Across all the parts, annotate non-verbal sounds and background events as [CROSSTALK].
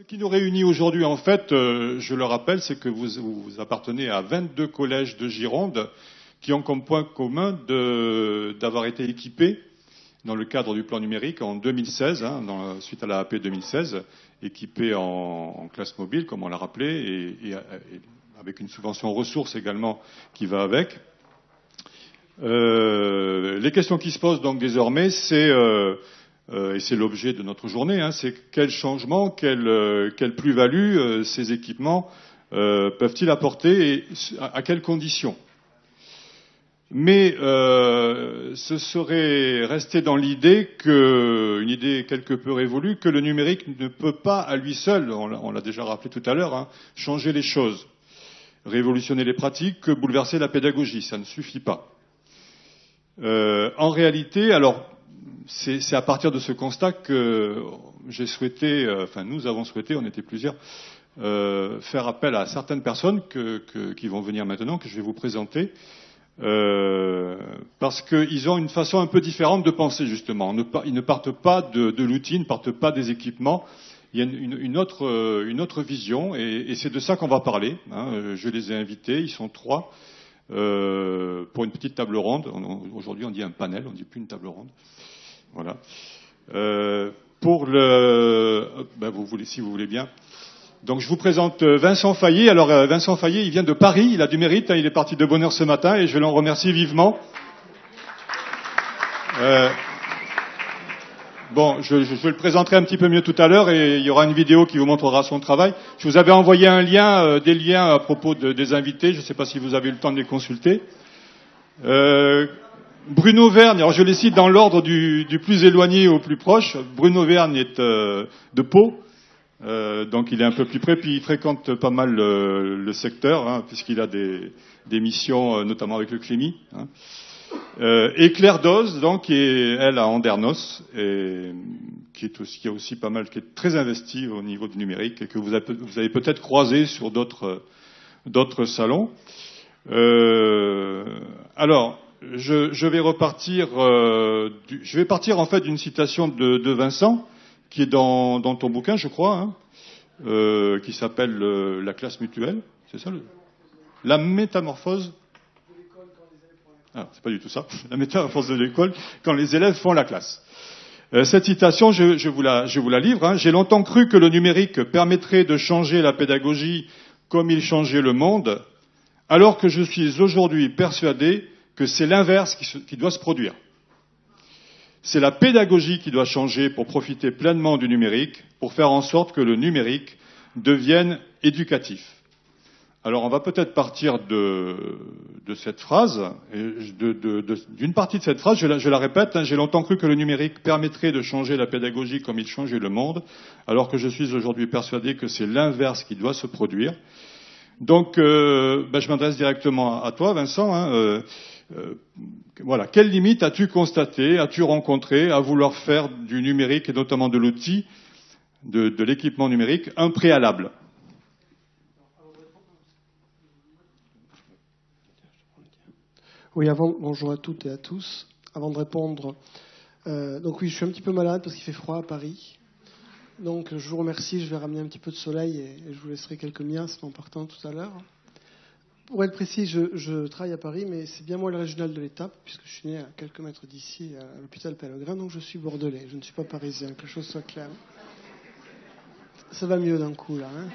Ce qui nous réunit aujourd'hui, en fait, euh, je le rappelle, c'est que vous, vous, appartenez à 22 collèges de Gironde qui ont comme point commun d'avoir été équipés dans le cadre du plan numérique en 2016, hein, suite à la AP 2016, équipés en, en classe mobile, comme on l'a rappelé, et, et, et, avec une subvention ressources également qui va avec. Euh, les questions qui se posent donc désormais, c'est euh, euh, et c'est l'objet de notre journée, hein, c'est quel changement, quelle, euh, plus-value euh, ces équipements peuvent-ils apporter et à, quelles conditions? Mais ce serait rester dans l'idée que, une idée quelque peu révolue, que le numérique ne peut pas à lui seul, on l'a déjà rappelé tout à l'heure, hein, changer les choses, révolutionner les pratiques, que bouleverser la pédagogie. Ça ne suffit pas. En réalité, alors c'est à partir de ce constat que j'ai souhaité, euh, enfin nous avons souhaité, on était plusieurs, euh, faire appel à certaines personnes qui vont venir maintenant, que je vais vous présenter, euh, parce qu'ils ont une façon un peu différente de penser justement. Ils ne partent pas de, de l'outil, ils ne partent pas des équipements. Il y a une, autre, vision, et, c'est de ça qu'on va parler. Hein. Je les ai invités, ils sont trois. Pour une petite table ronde. Aujourd'hui, on dit un panel, on ne dit plus une table ronde. Voilà. Euh, pour le, ben vous voulez, si vous voulez bien. Donc je vous présente euh, Vincent Fayet. Alors euh, Vincent Fayet, il vient de Paris, il a du mérite, hein, il est parti de bonne heure ce matin et je l'en remercie vivement. Euh, bon, je, je, je, le présenterai un petit peu mieux tout à l'heure et il y aura une vidéo qui vous montrera son travail. Je vous avais envoyé un lien, euh, des liens à propos de, des invités. Je ne sais pas si vous avez eu le temps de les consulter. Euh, Bruno Verne, alors je les cite dans l'ordre du, du, plus éloigné au plus proche. Bruno Verne est euh, de Pau, euh, donc il est un peu plus près, puis il fréquente pas mal le, le secteur, hein, puisqu'il a des, des missions, euh, notamment avec le Clémy. Hein. Euh, et Claire Doz, donc, qui est, elle, à Andernos, et qui est aussi, qui aussi pas mal, qui est très investie au niveau du numérique, et que vous avez, vous avez peut-être croisé sur d'autres, d'autres salons. Euh, alors, je, je, vais repartir, euh, du, je vais partir en fait d'une citation de, de, Vincent, qui est dans, dans, ton bouquin, je crois, hein, euh, qui s'appelle euh, La classe mutuelle, c'est ça le, La métamorphose ah, c'est pas du tout ça. [LAUGHS] La métamorphose de l'école, quand les élèves font la classe. Euh, cette citation, je, je, vous la, je, vous la, livre. Hein. J'ai longtemps cru que le numérique permettrait de changer la pédagogie comme il changeait le monde, alors que je suis aujourd'hui persuadé que c'est l'inverse qui, doit se produire. C'est la pédagogie qui doit changer pour profiter pleinement du numérique, pour faire en sorte que le numérique devienne éducatif. Alors on va peut-être partir de, cette phrase, d'une partie de cette phrase, je la, je la répète, hein, j'ai longtemps cru que le numérique permettrait de changer la pédagogie comme il changeait le monde, alors que je suis aujourd'hui persuadé que c'est l'inverse qui doit se produire. Donc euh, ben, je m'adresse directement à toi, Vincent. Hein, euh, euh, voilà, quelles limites as-tu constatées, as-tu rencontré à vouloir faire du numérique et notamment de l'outil, de, l'équipement numérique, un préalable? Oui, avant, bonjour à toutes et à tous. Avant de répondre, euh, donc oui, je suis un petit peu malade parce qu'il fait froid à Paris. Donc je vous remercie, je vais ramener un petit peu de soleil et, je vous laisserai quelques miasmes en partant tout à l'heure. Pour être précis, je, travaille à Paris, mais c'est bien moi le régional de l'étape, puisque je suis né à quelques mètres d'ici, à l'hôpital Pellegrin, donc je suis bordelais, je ne suis pas parisien, que les choses soient claires. Ça va mieux d'un coup, là. Hein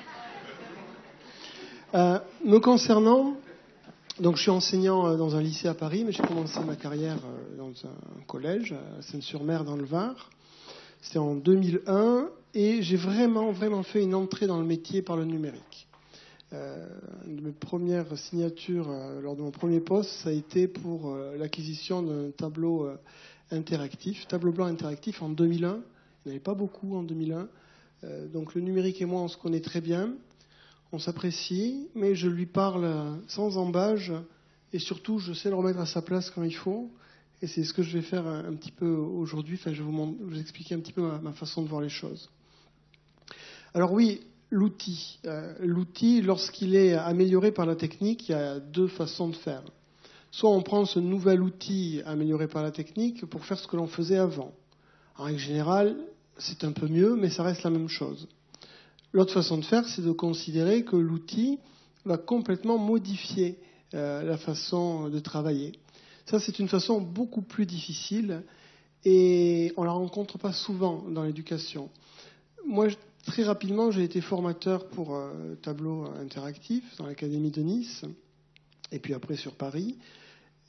euh, me concernant, donc je suis enseignant euh, dans un lycée à Paris, mais j'ai commencé ma carrière euh, dans un collège à Seine-sur-Mer dans le Var. C'était en 2001 et j'ai vraiment, vraiment fait une entrée dans le métier par le numérique. Euh, une de mes premières signatures euh, lors de mon premier poste, ça a été pour euh, l'acquisition d'un tableau interactif, tableau blanc interactif en 2001. Il n'y en avait pas beaucoup en 2001. donc le numérique et moi, on se connaît très bien on s'apprécie, mais je lui parle sans embâge et surtout je sais le remettre à sa place quand il faut. Et c'est ce que je vais faire un, petit peu aujourd'hui. Enfin, je vais vous, expliquer un petit peu ma, façon de voir les choses. Alors oui, l'outil. Euh, l'outil, lorsqu'il est amélioré par la technique, il y a deux façons de faire. Soit on prend ce nouvel outil amélioré par la technique pour faire ce que l'on faisait avant. En règle générale, c'est un peu mieux, mais ça reste la même chose. L'autre façon de faire, c'est de considérer que l'outil va complètement modifier euh, la façon de travailler. Ça, c'est une façon beaucoup plus difficile et on ne la rencontre pas souvent dans l'éducation. Moi, très rapidement, j'ai été formateur pour euh, tableau interactif dans l'Académie de Nice et puis après sur Paris.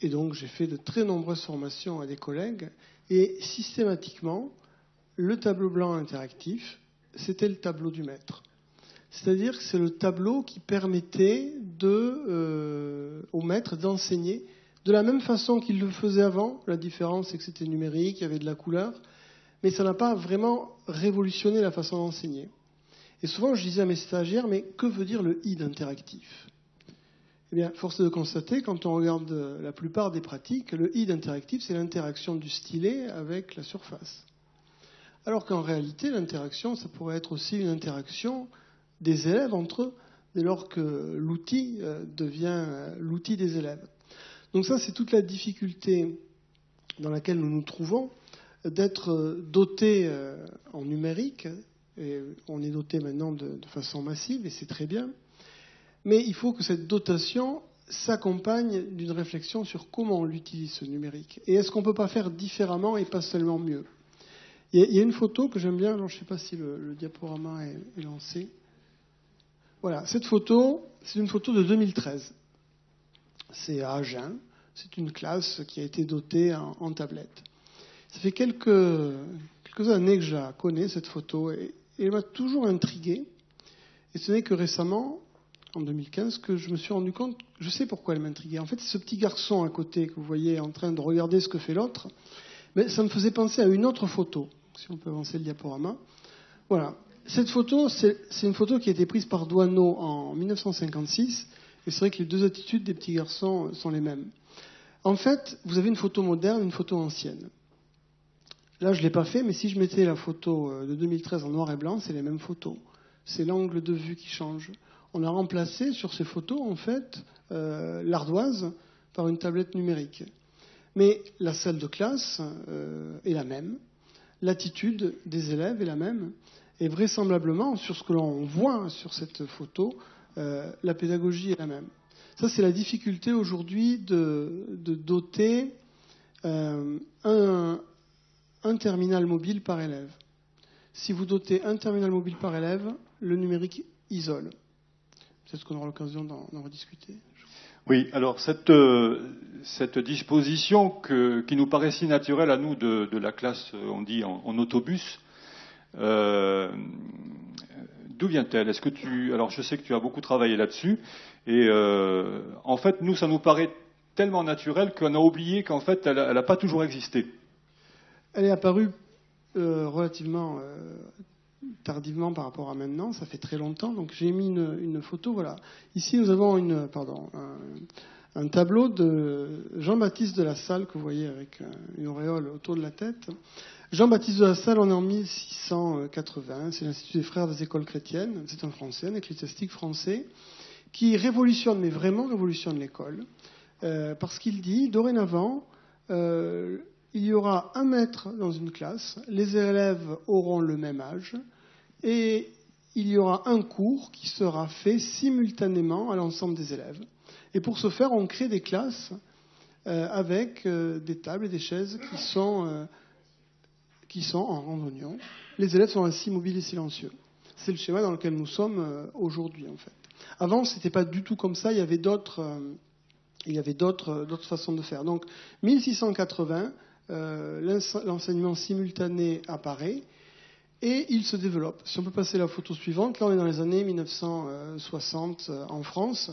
Et donc, j'ai fait de très nombreuses formations à des collègues et systématiquement, le tableau blanc interactif, c'était le tableau du maître. C'est-à-dire que c'est le tableau qui permettait euh, au maître d'enseigner de la même façon qu'il le faisait avant. La différence, c'est que c'était numérique, il y avait de la couleur, mais ça n'a pas vraiment révolutionné la façon d'enseigner. Et souvent, je disais à mes stagiaires, mais que veut dire le i d'interactif Eh bien, force est de constater, quand on regarde la plupart des pratiques, le i d'interactif, c'est l'interaction du stylet avec la surface. Alors qu'en réalité, l'interaction, ça pourrait être aussi une interaction des élèves entre eux, dès lors que l'outil euh, devient euh, l'outil des élèves. Donc ça, c'est toute la difficulté dans laquelle nous nous trouvons, d'être euh, doté en numérique, et on est doté maintenant de, façon massive, et c'est très bien, mais il faut que cette dotation s'accompagne d'une réflexion sur comment on l'utilise, ce numérique. Et est-ce qu'on ne peut pas faire différemment et pas seulement mieux? Il y, a, une photo que j'aime bien, je ne sais pas si le, diaporama est lancé. Voilà, cette photo, c'est une photo de 2013. C'est à Agen. C'est une classe qui a été dotée en, tablette. Ça fait quelques, années que je la connais, cette photo, et, elle m'a toujours intrigué. Et ce n'est que récemment, en 2015, que je me suis rendu compte, je sais pourquoi elle m'intriguait. En fait, ce petit garçon à côté que vous voyez en train de regarder ce que fait l'autre, mais ça me faisait penser à une autre photo. Si on peut avancer le diaporama. Voilà. Cette photo, c'est une photo qui a été prise par Douaneau en 1956, et c'est vrai que les deux attitudes des petits garçons sont les mêmes. En fait, vous avez une photo moderne, une photo ancienne. Là, je ne l'ai pas fait, mais si je mettais la photo euh, de 2013 en noir et blanc, c'est les mêmes photos. C'est l'angle de vue qui change. On a remplacé sur ces photos, en fait, euh, l'ardoise par une tablette numérique. Mais la salle de classe euh, est la même, l'attitude des élèves est la même. Et vraisemblablement, sur ce que l'on voit sur cette photo, la pédagogie est la même. Ça, c'est la difficulté aujourd'hui de, doter un, terminal mobile par élève. Si vous dotez un terminal mobile par élève, le numérique isole. C'est ce qu'on aura l'occasion d'en rediscuter. Oui, alors cette, euh, disposition qui nous paraît si naturelle à nous de, la classe, on dit en autobus, euh, d'où vient-elle? Est-ce que tu alors je sais que tu as beaucoup travaillé là-dessus et euh, en fait nous ça nous paraît tellement naturel qu'on a oublié qu'en fait elle n'a pas toujours existé. Elle est apparue euh, relativement tardivement par rapport à maintenant, ça fait très longtemps. Donc j'ai mis une, photo. Voilà. Ici nous avons une, pardon, un, tableau de Jean-Baptiste de la Salle que vous voyez avec une auréole autour de la tête. Jean-Baptiste de la Salle, on est en 1680, c'est l'Institut des Frères des Écoles chrétiennes, c'est un Français, un ecclésiastique français, qui révolutionne, mais vraiment révolutionne l'école, euh, parce qu'il dit, dorénavant, euh, il y aura un maître dans une classe, les élèves auront le même âge, et il y aura un cours qui sera fait simultanément à l'ensemble des élèves. Et pour ce faire, on crée des classes euh, avec des tables et des chaises qui sont sont en randonnion. Les élèves sont ainsi mobiles et silencieux. C'est le schéma dans lequel nous sommes euh, aujourd'hui, en fait. Avant, ce n'était pas du tout comme ça. Il y avait euh, euh, d'autres façons de faire. Donc, 1680, l'enseignement simultané apparaît et il se développe. Si on peut passer la photo suivante, là on est dans les années 1960 en France.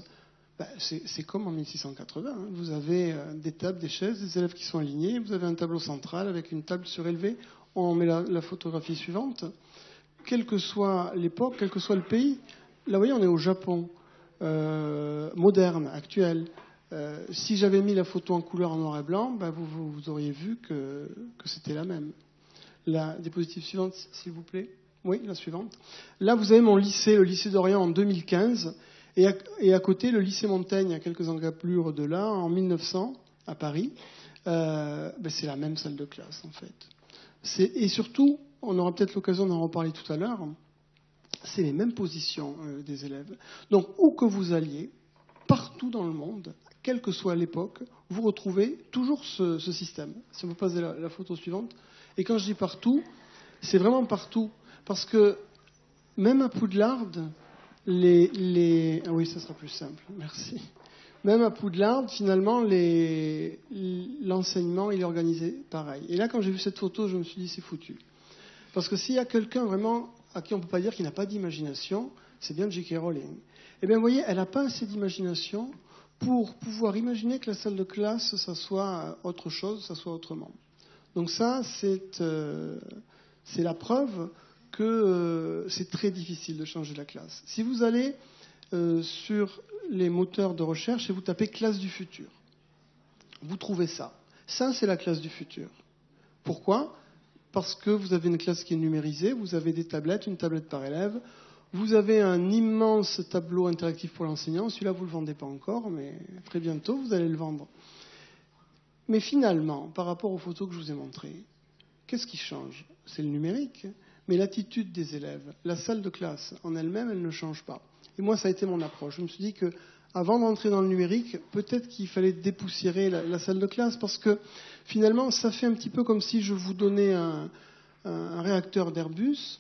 Ben, c'est comme en 1680. Hein. Vous avez des tables, des chaises, des élèves qui sont alignés. Vous avez un tableau central avec une table surélevée on met la, photographie suivante. Quelle que soit l'époque, quel que soit le pays, là, vous voyez, on est au Japon, euh, moderne, actuel. Euh, si j'avais mis la photo en couleur en noir et blanc, ben, vous, auriez vu que, c'était la même. La diapositive suivante, s'il vous plaît. Oui, la suivante. Là, vous avez mon lycée, le lycée d'Orient en 2015, et à, côté, le lycée Montaigne, à quelques encablures de là, en 1900, à Paris. Euh, ben, c'est la même salle de classe, en fait et surtout, on aura peut-être l'occasion d'en reparler tout à l'heure, c'est les mêmes positions euh, des élèves. Donc, où que vous alliez, partout dans le monde, quelle que soit l'époque, vous retrouvez toujours ce, système. Si on peut passer la, photo suivante. Et quand je dis partout, c'est vraiment partout. Parce que même à Poudlard, les, les... Ah oui, ça sera plus simple. Merci. Même à Poudlard, finalement, l'enseignement, est organisé pareil. Et là, quand j'ai vu cette photo, je me suis dit, c'est foutu. Parce que s'il y a quelqu'un vraiment à qui on ne peut pas dire qu'il n'a pas d'imagination, c'est bien J.K. Rowling. Eh bien, vous voyez, elle n'a pas assez d'imagination pour pouvoir imaginer que la salle de classe, ça soit autre chose, ça soit autrement. Donc ça, c'est euh, la preuve que euh, c'est très difficile de changer la classe. Si vous allez euh, sur les moteurs de recherche et vous tapez classe du futur, vous trouvez ça. Ça, c'est la classe du futur. Pourquoi? Parce que vous avez une classe qui est numérisée, vous avez des tablettes, une tablette par élève, vous avez un immense tableau interactif pour l'enseignant. Celui-là, vous ne le vendez pas encore, mais très bientôt, vous allez le vendre. Mais finalement, par rapport aux photos que je vous ai montrées, qu'est-ce qui change? C'est le numérique, mais l'attitude des élèves, la salle de classe en elle-même, elle ne change pas. Et moi, ça a été mon approche. Je me suis dit que avant d'entrer dans le numérique, peut-être qu'il fallait dépoussiérer la, salle de classe parce que finalement, ça fait un petit peu comme si je vous donnais un, réacteur d'Airbus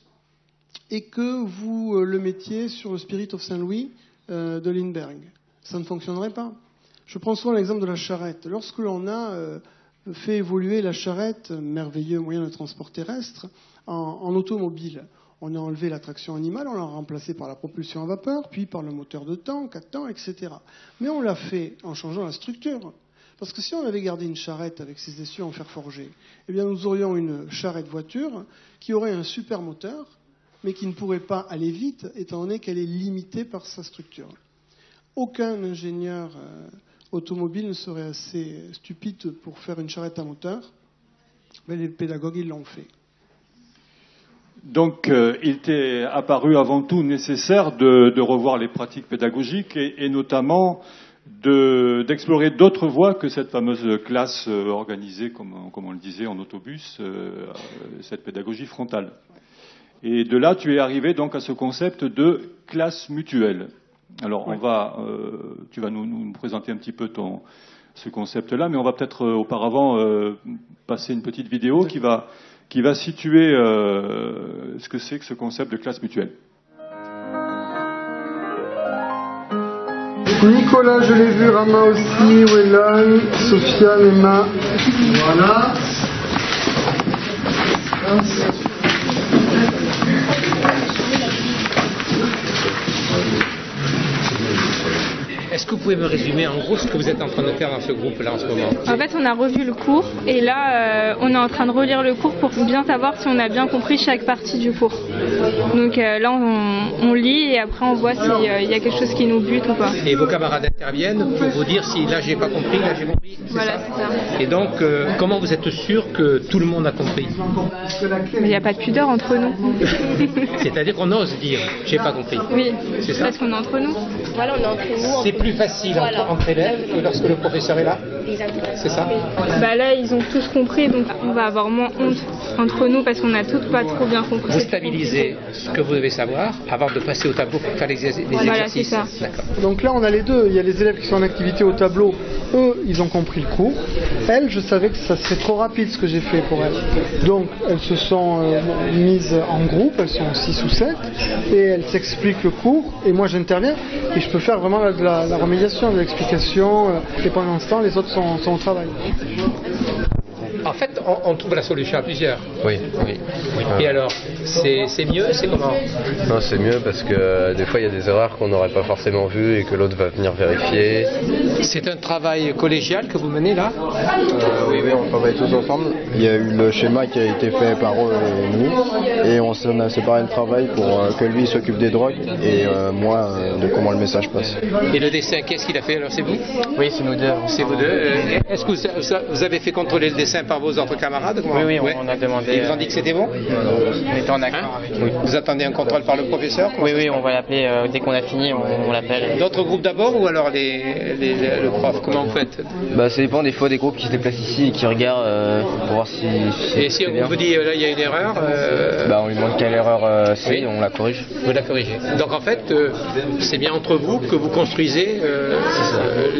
et que vous euh, le mettiez sur le Spirit of Saint-Louis euh, de Lindbergh. Ça ne fonctionnerait pas. Je prends souvent l'exemple de la charrette. Lorsque l'on a euh, fait évoluer la charrette, merveilleux moyen de transport terrestre, en automobile, on a enlevé la traction animale, on l'a remplacé par la propulsion à vapeur, puis par le moteur de temps, 4 temps, etc. Mais on l'a fait en changeant la structure. Parce que si on avait gardé une charrette avec ses essieux en fer forgé, eh bien nous aurions une charrette voiture qui aurait un super moteur, mais qui ne pourrait pas aller vite, étant donné qu'elle est limitée par sa structure. Aucun ingénieur euh, automobile ne serait assez stupide pour faire une charrette à moteur, mais les pédagogues, ils l'ont fait. Donc, euh, il était apparu avant tout nécessaire de, revoir les pratiques pédagogiques et, notamment d'explorer d'autres voies que cette fameuse classe euh, organisée, comme, on le disait, en autobus, cette pédagogie frontale. Et de là, tu es arrivé donc à ce concept de classe mutuelle. Alors, on va, tu vas nous, présenter un petit peu ton, ce concept-là, mais on va peut-être auparavant passer une petite vidéo qui va qui va situer euh, ce que c'est que ce concept de classe mutuelle. Nicolas, je l'ai vu, Rama aussi, Wellan, Sofiane, Emma. Voilà. Est-ce que vous pouvez me résumer en gros ce que vous êtes en train de faire dans ce groupe-là en ce moment En fait, on a revu le cours et là, euh, on est en train de relire le cours pour bien savoir si on a bien compris chaque partie du cours. Donc euh, là, on, lit et après on voit s'il euh, y a quelque chose qui nous bute ou pas. Et vos camarades interviennent pour vous dire si là j'ai pas compris, là j'ai compris. Voilà, c'est ça. Et donc, comment vous êtes sûr que tout le monde a compris Il n'y a pas de pudeur entre nous. [LAUGHS] C'est-à-dire qu'on ose dire j'ai pas compris. Oui, c'est ça. Parce qu'on est entre nous. Voilà, on est entre nous plus facile entre, élèves que lorsque le professeur est là C'est ça bah Là, ils ont tous compris, donc on va avoir moins honte entre nous parce qu'on n'a tous pas trop bien compris. Vous stabilisez ce que vous devez savoir avant de passer au tableau pour faire les, exercices. Voilà, c'est ça. Donc là, on a les deux. Il y a les élèves qui sont en activité au tableau. Eux, ils ont compris le cours. Elles, je savais que ça serait trop rapide ce que j'ai fait pour elles. Donc, elles se sont euh, mises en groupe, elles sont 6 ou 7, et elles s'expliquent le cours, et moi j'interviens, et je peux faire vraiment de la, la remédiation, de l'explication, euh, et pendant ce temps, les autres sont, sont au travail. En fait, on, trouve la solution à plusieurs. Oui, oui. Et alors, c'est mieux C'est comment Non, c'est mieux parce que euh, des fois, il y a des erreurs qu'on n'aurait pas forcément vues et que l'autre va venir vérifier. C'est un travail collégial que vous menez là? Euh, Oui, oui, on travaille tous ensemble. Il y a eu le schéma qui a été fait par eux et nous. Et on, a séparé le travail pour euh, que lui s'occupe des drogues et moi de comment le message passe. Et le dessin, qu'est-ce qu'il a fait alors C'est vous? Oui, c'est nous deux. C'est vous deux. Est-ce que vous avez fait contrôler le dessin par vos autres camarades Oui, oui, on a demandé. Ils vous ont dit que c'était bon euh, en accord avec oui. Vous attendez un contrôle par le professeur Oui, oui, on va l'appeler euh, dès qu'on a fini, on, on l'appelle. D'autres groupes d'abord ou alors les, les, les, le prof Comment vous faites bah, Ça dépend des fois des groupes qui se déplacent ici et qui regardent euh, pour voir si. si et si on vous dit là il y a une erreur euh... bah, On lui demande quelle erreur euh, c'est oui. on la corrige. Vous la corrigez. Donc en fait, euh, c'est bien entre vous que vous construisez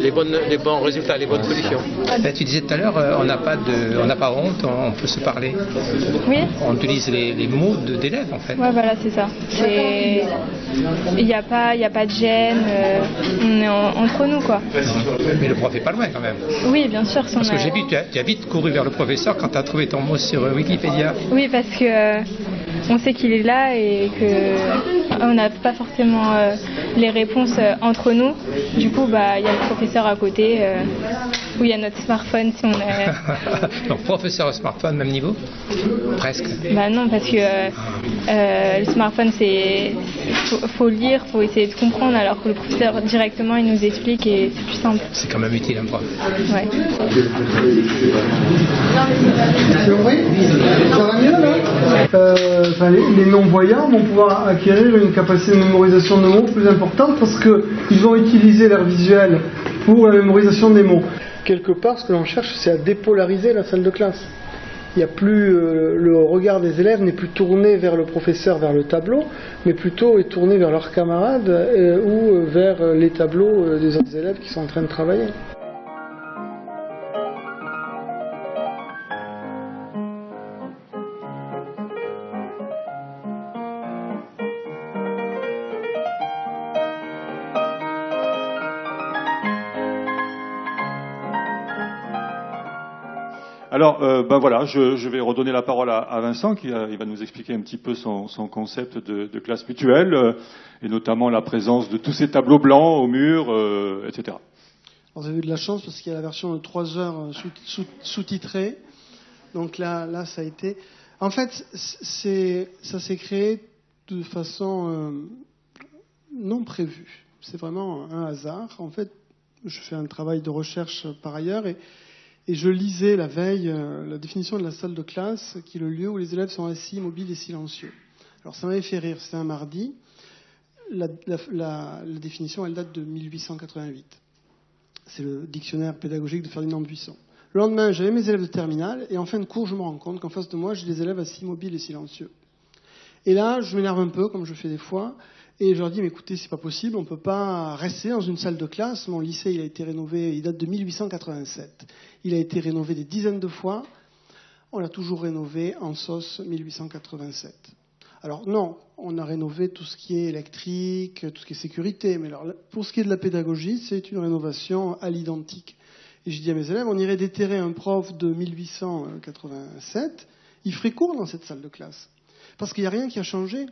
les, bonnes, les bons résultats, les bonnes solutions. Ben, tu disais tout à l'heure, on n'a pas, de, on pas honte, on, on peut se parler. Oui. On utilise les, les mots d'élèves en fait. Ouais, voilà, c'est ça. Il n'y a, pas, y a pas de gêne, euh, on est en, entre nous quoi. Mais le prof est pas loin quand même. Oui, bien sûr. Parce que a... j'ai vu, tu as, tu as, vite couru vers le professeur quand tu as trouvé ton mot sur Wikipédia. Oui, parce que on sait qu'il est là et que on n'a pas forcément euh, les réponses entre nous. Du coup, bah, il y a le professeur à côté où il y a notre smartphone si on est. [LAUGHS] Donc professeur smartphone, même niveau? Presque. Bah non, parce que euh, le smartphone, c'est faut, faut lire, faut essayer de comprendre, alors que le professeur directement il nous explique et c'est plus simple. C'est quand même utile un prof. Ouais. Ça va mieux là? Euh, les, non-voyants vont pouvoir acquérir une capacité de mémorisation de mots plus importante parce qu'ils vont utiliser l'air visuel pour la mémorisation des mots. Quelque part, ce que l'on cherche, c'est à dépolariser la salle de classe. Il n'y a plus euh, le regard des élèves n'est plus tourné vers le professeur, vers le tableau, mais plutôt est tourné vers leurs camarades euh, ou vers les tableaux euh, des autres élèves qui sont en train de travailler. Alors, euh, ben voilà, je, vais redonner la parole à, Vincent, qui il va nous expliquer un petit peu son, concept de, classe mutuelle, euh, et notamment la présence de tous ces tableaux blancs au mur, euh, etc. Alors, vous avez eu de la chance parce qu'il y a la version de 3 heures sous-titrée. Donc là, là, ça a été. En fait, ça s'est créé de façon euh, non prévue. C'est vraiment un hasard. En fait, je fais un travail de recherche par ailleurs et et je lisais la veille euh, la définition de la salle de classe, qui est le lieu où les élèves sont assis, immobiles et silencieux. Alors ça m'avait fait rire, c'était un mardi. La, la, définition, elle date de 1888. C'est le dictionnaire pédagogique de Ferdinand Buisson. Le lendemain, j'avais mes élèves de terminale, et en fin de cours, je me rends compte qu'en face de moi, j'ai des élèves assis, immobiles et silencieux. Et là, je m'énerve un peu, comme je fais des fois, et je leur dis, mais écoutez, c'est pas possible, on peut pas rester dans une salle de classe. Mon lycée, a été rénové, il date de 1887. Il a été rénové des dizaines de fois. On l'a toujours rénové en sauce 1887. Alors non, on a rénové tout ce qui est électrique, tout ce qui est sécurité, mais alors, pour ce qui est de la pédagogie, c'est une rénovation à l'identique. Et je dis à mes élèves, on irait déterrer un prof de 1887, il ferait cours dans cette salle de classe. Parce qu'il n'y a rien qui a changé.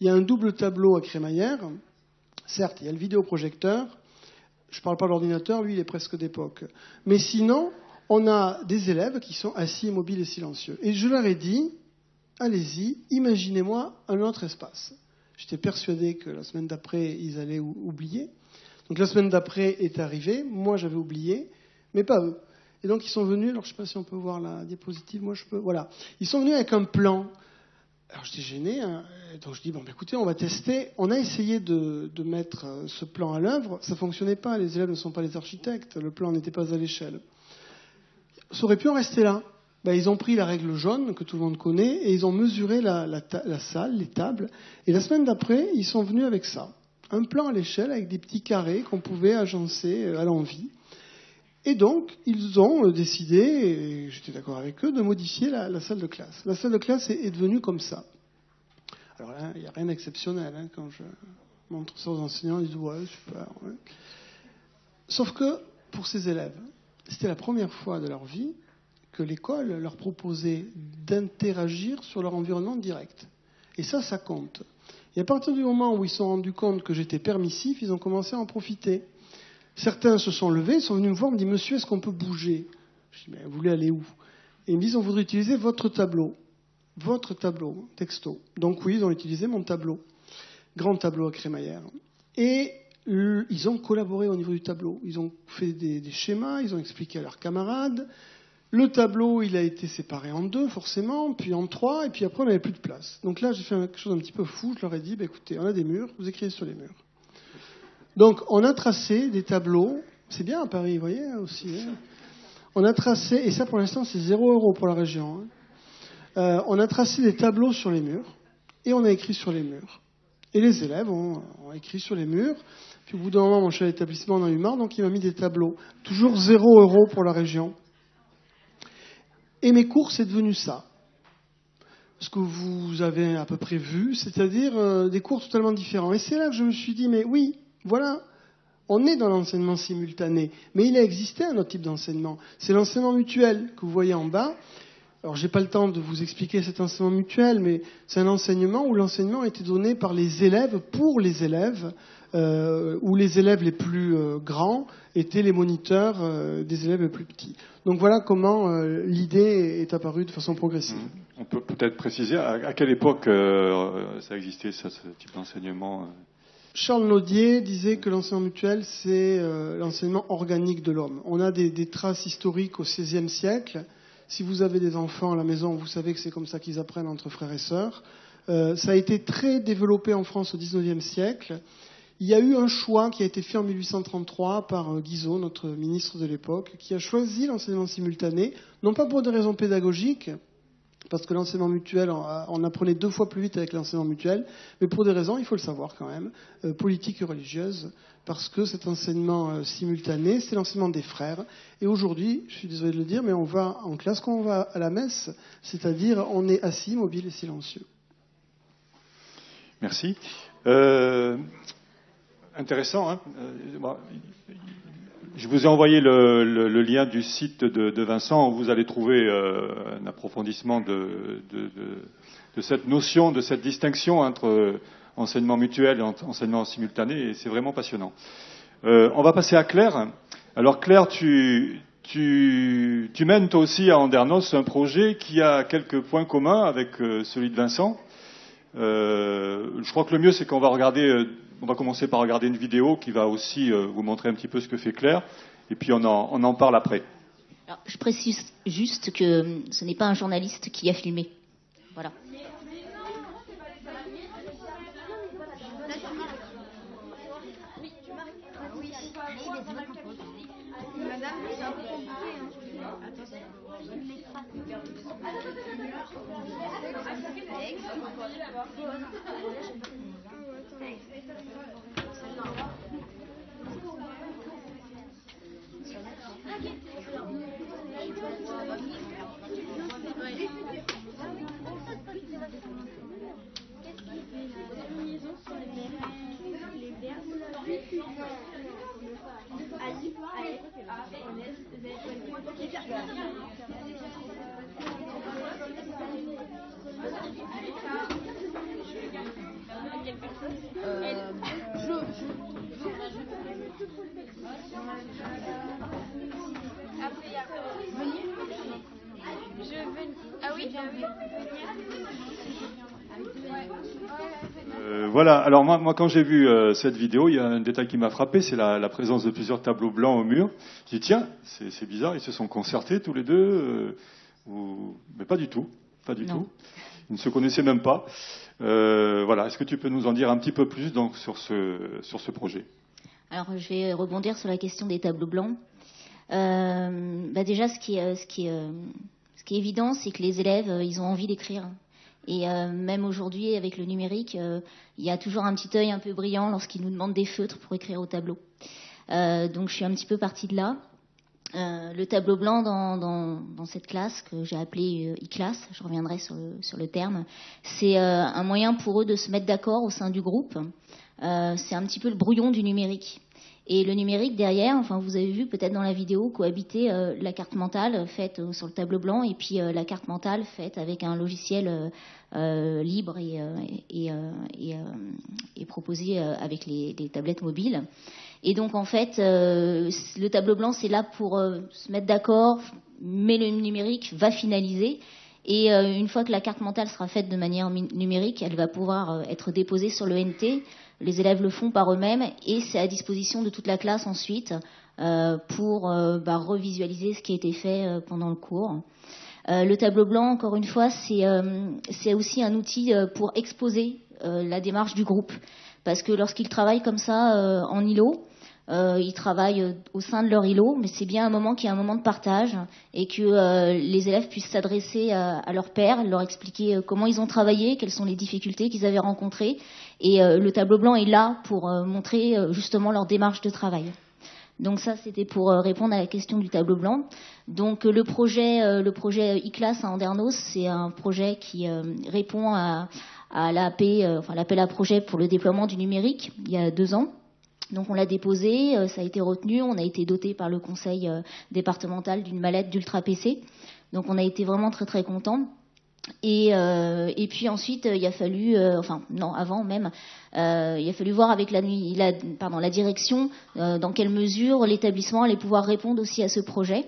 Il y a un double tableau à crémaillère. Certes, il y a le vidéoprojecteur. Je ne parle pas de l'ordinateur, lui, il est presque d'époque. Mais sinon, on a des élèves qui sont assis, immobiles et silencieux. Et je leur ai dit, allez-y, imaginez-moi un autre espace. J'étais persuadé que la semaine d'après, ils allaient oublier. Donc la semaine d'après est arrivée, moi j'avais oublié, mais pas eux. Et donc ils sont venus, alors je ne sais pas si on peut voir la diapositive, moi je peux, voilà. Ils sont venus avec un plan. Alors j'étais gêné, hein, donc je dis, bon, bah, écoutez, on va tester. On a essayé de, mettre ce plan à l'œuvre, ça fonctionnait pas, les élèves ne sont pas les architectes, le plan n'était pas à l'échelle. Ça aurait pu en rester là. Ben, ils ont pris la règle jaune que tout le monde connaît et ils ont mesuré la, la, la salle, les tables. Et la semaine d'après, ils sont venus avec ça. Un plan à l'échelle avec des petits carrés qu'on pouvait agencer à l'envie. Et donc, ils ont décidé, et j'étais d'accord avec eux, de modifier la, salle de classe. La salle de classe est, devenue comme ça. Alors là, il n'y a rien d'exceptionnel. Hein, quand je montre ça aux enseignants, ils disent ouais, super. Sauf que pour ces élèves, c'était la première fois de leur vie que l'école leur proposait d'interagir sur leur environnement direct. Et ça, ça compte. Et à partir du moment où ils se sont rendus compte que j'étais permissif, ils ont commencé à en profiter. Certains se sont levés, sont venus me voir, me disent Monsieur, est-ce qu'on peut bouger? Je dis Mais vous voulez aller où? Et ils me disent On voudrait utiliser votre tableau. Votre tableau, texto. Donc oui, ils ont utilisé mon tableau. Grand tableau à crémaillère. Et ils ont collaboré au niveau du tableau. Ils ont fait des, des, schémas, ils ont expliqué à leurs camarades. Le tableau, il a été séparé en deux, forcément, puis en trois, et puis après, on n'avait plus de place. Donc là, j'ai fait quelque chose d'un petit peu fou. Je leur ai dit, bah, écoutez, on a des murs, vous écrivez sur les murs. Donc, on a tracé des tableaux. C'est bien à Paris, vous voyez, aussi. Hein. on a tracé, et ça, pour l'instant, c'est 0 euros pour la région. Hein. Euh, on a tracé des tableaux sur les murs, et on a écrit sur les murs. Et les élèves ont, écrit sur les murs. Puis au bout d'un moment, mon chef d'établissement en a eu marre, donc il m'a mis des tableaux. Toujours 0 euros pour la région. Et mes cours, c'est devenu ça. Ce que vous avez à peu près vu, c'est-à-dire euh, des cours totalement différents. Et c'est là que je me suis dit, mais oui, voilà, on est dans l'enseignement simultané, mais il a existé un autre type d'enseignement. C'est l'enseignement mutuel que vous voyez en bas. Alors, j'ai pas le temps de vous expliquer cet enseignement mutuel, mais c'est un enseignement où l'enseignement été donné par les élèves pour les élèves, euh, où les élèves les plus euh, grands étaient les moniteurs euh, des élèves les plus petits. Donc voilà comment l'idée est apparue de façon progressive. On peut peut-être préciser à, quelle époque ça existait, ce type d'enseignement Charles Naudier disait que l'enseignement mutuel, c'est l'enseignement organique de l'homme. On a des, traces historiques au XVIe siècle. Si vous avez des enfants à la maison, vous savez que c'est comme ça qu'ils apprennent entre frères et sœurs. ça a été très développé en France au XIXe siècle. Il y a eu un choix qui a été fait en 1833 par euh, Guizot, notre ministre de l'époque, qui a choisi l'enseignement simultané, non pas pour des raisons pédagogiques, parce que l'enseignement mutuel, on apprenait deux fois plus vite avec l'enseignement mutuel, mais pour des raisons, il faut le savoir quand même, euh, politiques et religieuses, parce que cet enseignement euh, simultané, c'est l'enseignement des frères. Et aujourd'hui, je suis désolé de le dire, mais on va en classe quand on va à la messe, c'est-à-dire on est assis, mobile et silencieux. Merci. Euh, intéressant. Hein. Euh, je vous ai envoyé le, lien du site de, Vincent où vous allez trouver euh, un approfondissement de, cette notion, de cette distinction entre enseignement mutuel et enseignement simultané, et c'est vraiment passionnant. Euh, on va passer à Claire. Alors Claire, tu, tu, mènes toi aussi à Andernos un projet qui a quelques points communs avec celui de Vincent. Je crois que le mieux, c'est qu'on va regarder on va commencer par regarder une vidéo qui va aussi euh, vous montrer un petit peu ce que fait Claire, et puis on en, parle après. je précise juste que ce n'est pas un journaliste qui a filmé. Voilà. Allez, euh, voilà, alors moi, moi quand j'ai vu euh, cette vidéo, il y a un détail qui m'a frappé, c'est la, présence de plusieurs tableaux blancs au mur. J'ai dit, tiens, c'est bizarre, ils se sont concertés tous les deux, euh, ou... mais pas du tout, pas du tout. Ils ne se connaissaient même pas. Voilà, est-ce que tu peux nous en dire un petit peu plus donc, sur, ce, sur ce projet? Alors, je vais rebondir sur la question des tableaux blancs. Bah déjà, ce qui, ce, qui, ce qui est évident, c'est que les élèves, ils ont envie d'écrire. Et euh, même aujourd'hui, avec le numérique, euh, il y a toujours un petit œil un peu brillant lorsqu'ils nous demandent des feutres pour écrire au tableau. Euh, donc je suis un petit peu partie de là. Le tableau blanc dans, cette classe que j'ai appelée e-classe, je reviendrai sur le, terme, c'est un moyen pour eux de se mettre d'accord au sein du groupe. c'est un petit peu le brouillon du numérique. Et le numérique derrière, enfin vous avez vu peut-être dans la vidéo cohabiter euh, la carte mentale faite euh, sur le tableau blanc et puis euh, la carte mentale faite avec un logiciel libre et, proposé avec les, tablettes mobiles. Et donc en fait, le tableau blanc c'est là pour se mettre d'accord, mais le numérique va finaliser. Et une fois que la carte mentale sera faite de manière numérique, elle va pouvoir être déposée sur le NT Les élèves le font par eux-mêmes et c'est à disposition de toute la classe ensuite pour bah, revisualiser ce qui a été fait pendant le cours. le tableau blanc, encore une fois, c'est aussi un outil pour exposer la démarche du groupe. Parce que lorsqu'ils travaillent comme ça en îlot, euh, ils travaillent euh, au sein de leur îlot, mais c'est bien un moment qui est un moment de partage et que euh, les élèves puissent s'adresser à, à leur père, leur expliquer comment ils ont travaillé, quelles sont les difficultés qu'ils avaient rencontrées. Et le tableau blanc est là pour montrer justement leur démarche de travail. Donc ça, c'était pour répondre à la question du tableau blanc. Donc le projet, le projet e-class à Andernos, c'est un projet qui répond à, à l'appel, enfin l'appel à projet pour le déploiement du numérique il y a deux ans. Donc on l'a déposé, euh, ça a été retenu, on a été doté par le conseil euh, départemental d'une mallette d'ultra PC. Donc on a été vraiment très très content. Et, euh, et, puis ensuite, il a fallu, enfin non, avant même, il a fallu voir avec la, la, pardon, la direction dans quelle mesure l'établissement allait pouvoir répondre aussi à ce projet.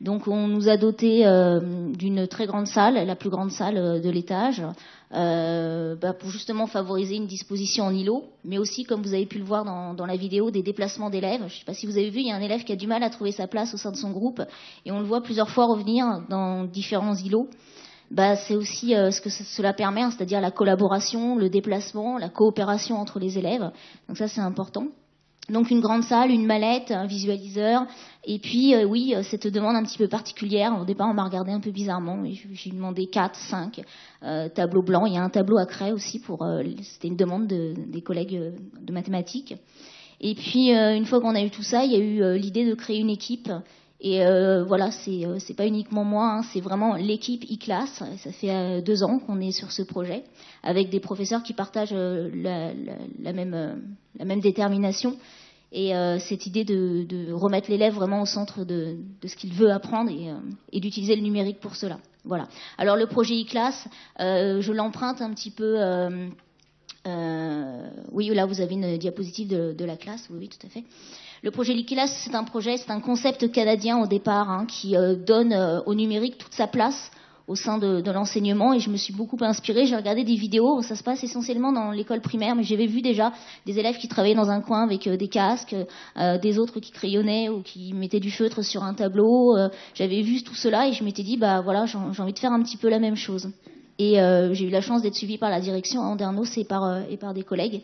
Donc on nous a doté euh, d'une très grande salle, la plus grande salle euh, de l'étage, euh, bah, pour justement favoriser une disposition en îlot, mais aussi, comme vous avez pu le voir dans, la vidéo, des déplacements d'élèves. Je ne sais pas si vous avez vu, il y a un élève qui a du mal à trouver sa place au sein de son groupe, et on le voit plusieurs fois revenir dans différents îlots. Bah, c'est aussi ce que cela permet, hein, c'est-à-dire la collaboration, le déplacement, la coopération entre les élèves. Donc ça, c'est important. Donc une grande salle, une mallette, un visualiseur, et puis euh, oui, euh, cette demande un petit peu particulière. Au départ, on m'a regardé un peu bizarrement. J'ai demandé 4, 5 euh, tableaux blancs. Il y a un tableau à craie aussi pour. C'était une demande des collègues de mathématiques. Et puis une fois qu'on a eu tout ça, il y a eu l'idée de créer une équipe. Et voilà, c'est c'est pas uniquement moi, hein, c'est vraiment l'équipe e-class. Ça fait deux ans qu'on est sur ce projet avec des professeurs qui partagent la, la, même la même détermination et euh, cette idée de, de remettre l'élève vraiment au centre de, de ce qu'il veut apprendre et, euh, et d'utiliser le numérique pour cela. Voilà. Alors le projet e-class, euh, je l'emprunte un petit peu. Euh, euh, oui, là vous avez une diapositive de, de la classe. Oui, oui, tout à fait. Le projet e-class, c'est un projet, c'est un concept canadien au départ hein, qui donne au numérique toute sa place au sein de, l'enseignement et je me suis beaucoup inspirée. J'ai regardé des vidéos, ça se passe essentiellement dans l'école primaire, mais j'avais vu déjà des élèves qui travaillaient dans un coin avec euh, des casques, euh, des autres qui crayonnaient ou qui mettaient du feutre sur un tableau. Euh, j'avais vu tout cela et je m'étais dit, bah voilà, j'ai envie de faire un petit peu la même chose. Et j'ai eu la chance d'être suivie par la direction à Andernos et par, et par des collègues.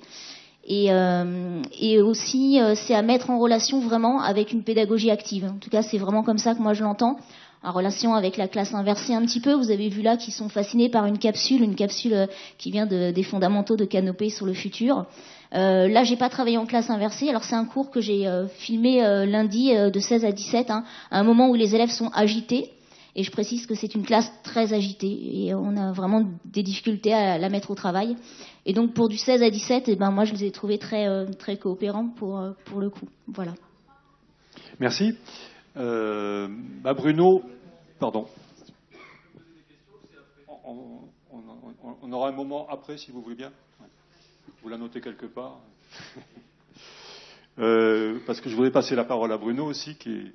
Et, euh, et, aussi, c'est à mettre en relation vraiment avec une pédagogie active. En tout cas, c'est vraiment comme ça que moi je l'entends en relation avec la classe inversée un petit peu. Vous avez vu là qu'ils sont fascinés par une capsule, une capsule euh, qui vient de, des fondamentaux de Canopée sur le futur. Euh, là, j'ai pas travaillé en classe inversée. Alors c'est un cours que j'ai euh, filmé euh, lundi de 16 à 17, hein, à un moment où les élèves sont agités. Et je précise que c'est une classe très agitée et on a vraiment des difficultés à la mettre au travail. Et donc pour du 16 à 17, eh ben moi je les ai trouvés très très coopérants pour pour le coup. Voilà. Merci. Euh, bah Bruno, Pardon. On, aura un moment après, si vous voulez bien. Vous la notez quelque part. Euh, parce que je voudrais passer la parole à Bruno aussi, qui,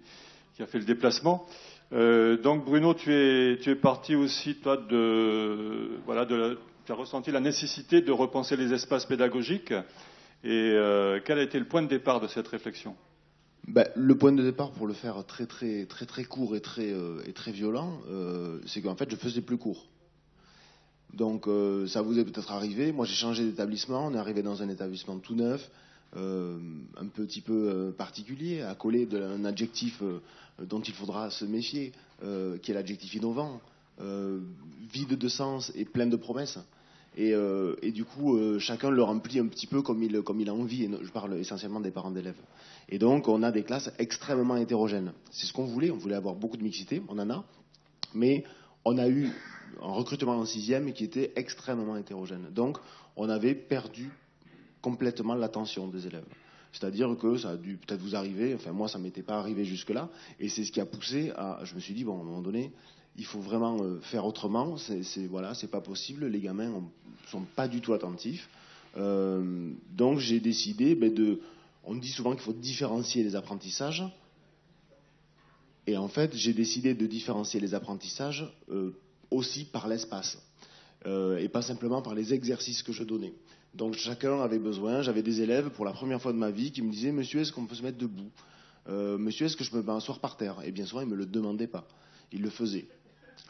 a fait le déplacement. Euh, donc Bruno, tu es, parti aussi, toi, de, voilà, de, tu as ressenti la nécessité de repenser les espaces pédagogiques. Et euh, quel a été le point de départ de cette réflexion? Bah, le point de départ, pour le faire très très très très court et très euh, et très violent, c'est qu'en fait, je faisais plus court. Donc, ça vous est peut-être arrivé. Moi, j'ai changé d'établissement. On est arrivé dans un établissement tout neuf, un petit peu particulier, à coller d'un adjectif dont il faudra se méfier, qui est l'adjectif innovant, vide de sens et plein de promesses. Et, et, du coup, chacun le remplit un petit peu comme il, comme il a envie. Et je parle essentiellement des parents d'élèves. Et donc, on a des classes extrêmement hétérogènes. C'est ce qu'on voulait. On voulait avoir beaucoup de mixité. On en a. Mais on a eu un recrutement en sixième qui était extrêmement hétérogène. Donc, on avait perdu complètement l'attention des élèves. C'est-à-dire que ça a dû peut-être vous arriver, enfin moi ça m'était pas arrivé jusque-là, et c'est ce qui a poussé à, je me suis dit bon à un moment donné, il faut vraiment euh, faire autrement, c'est, voilà, pas possible, les gamins ne sont pas du tout attentifs, euh, donc j'ai décidé ben, de on dit souvent qu'il faut différencier les apprentissages. Et en fait, j'ai décidé de différencier les apprentissages euh, aussi par l'espace. Et pas simplement par les exercices que je donnais. Donc chacun avait besoin. J'avais des élèves pour la première fois de ma vie qui me disaient Monsieur, est-ce qu'on peut se mettre debout? Euh, Monsieur, est-ce que je peux m'asseoir par terre? Et bien souvent, ils me le demandaient pas. Ils le faisaient.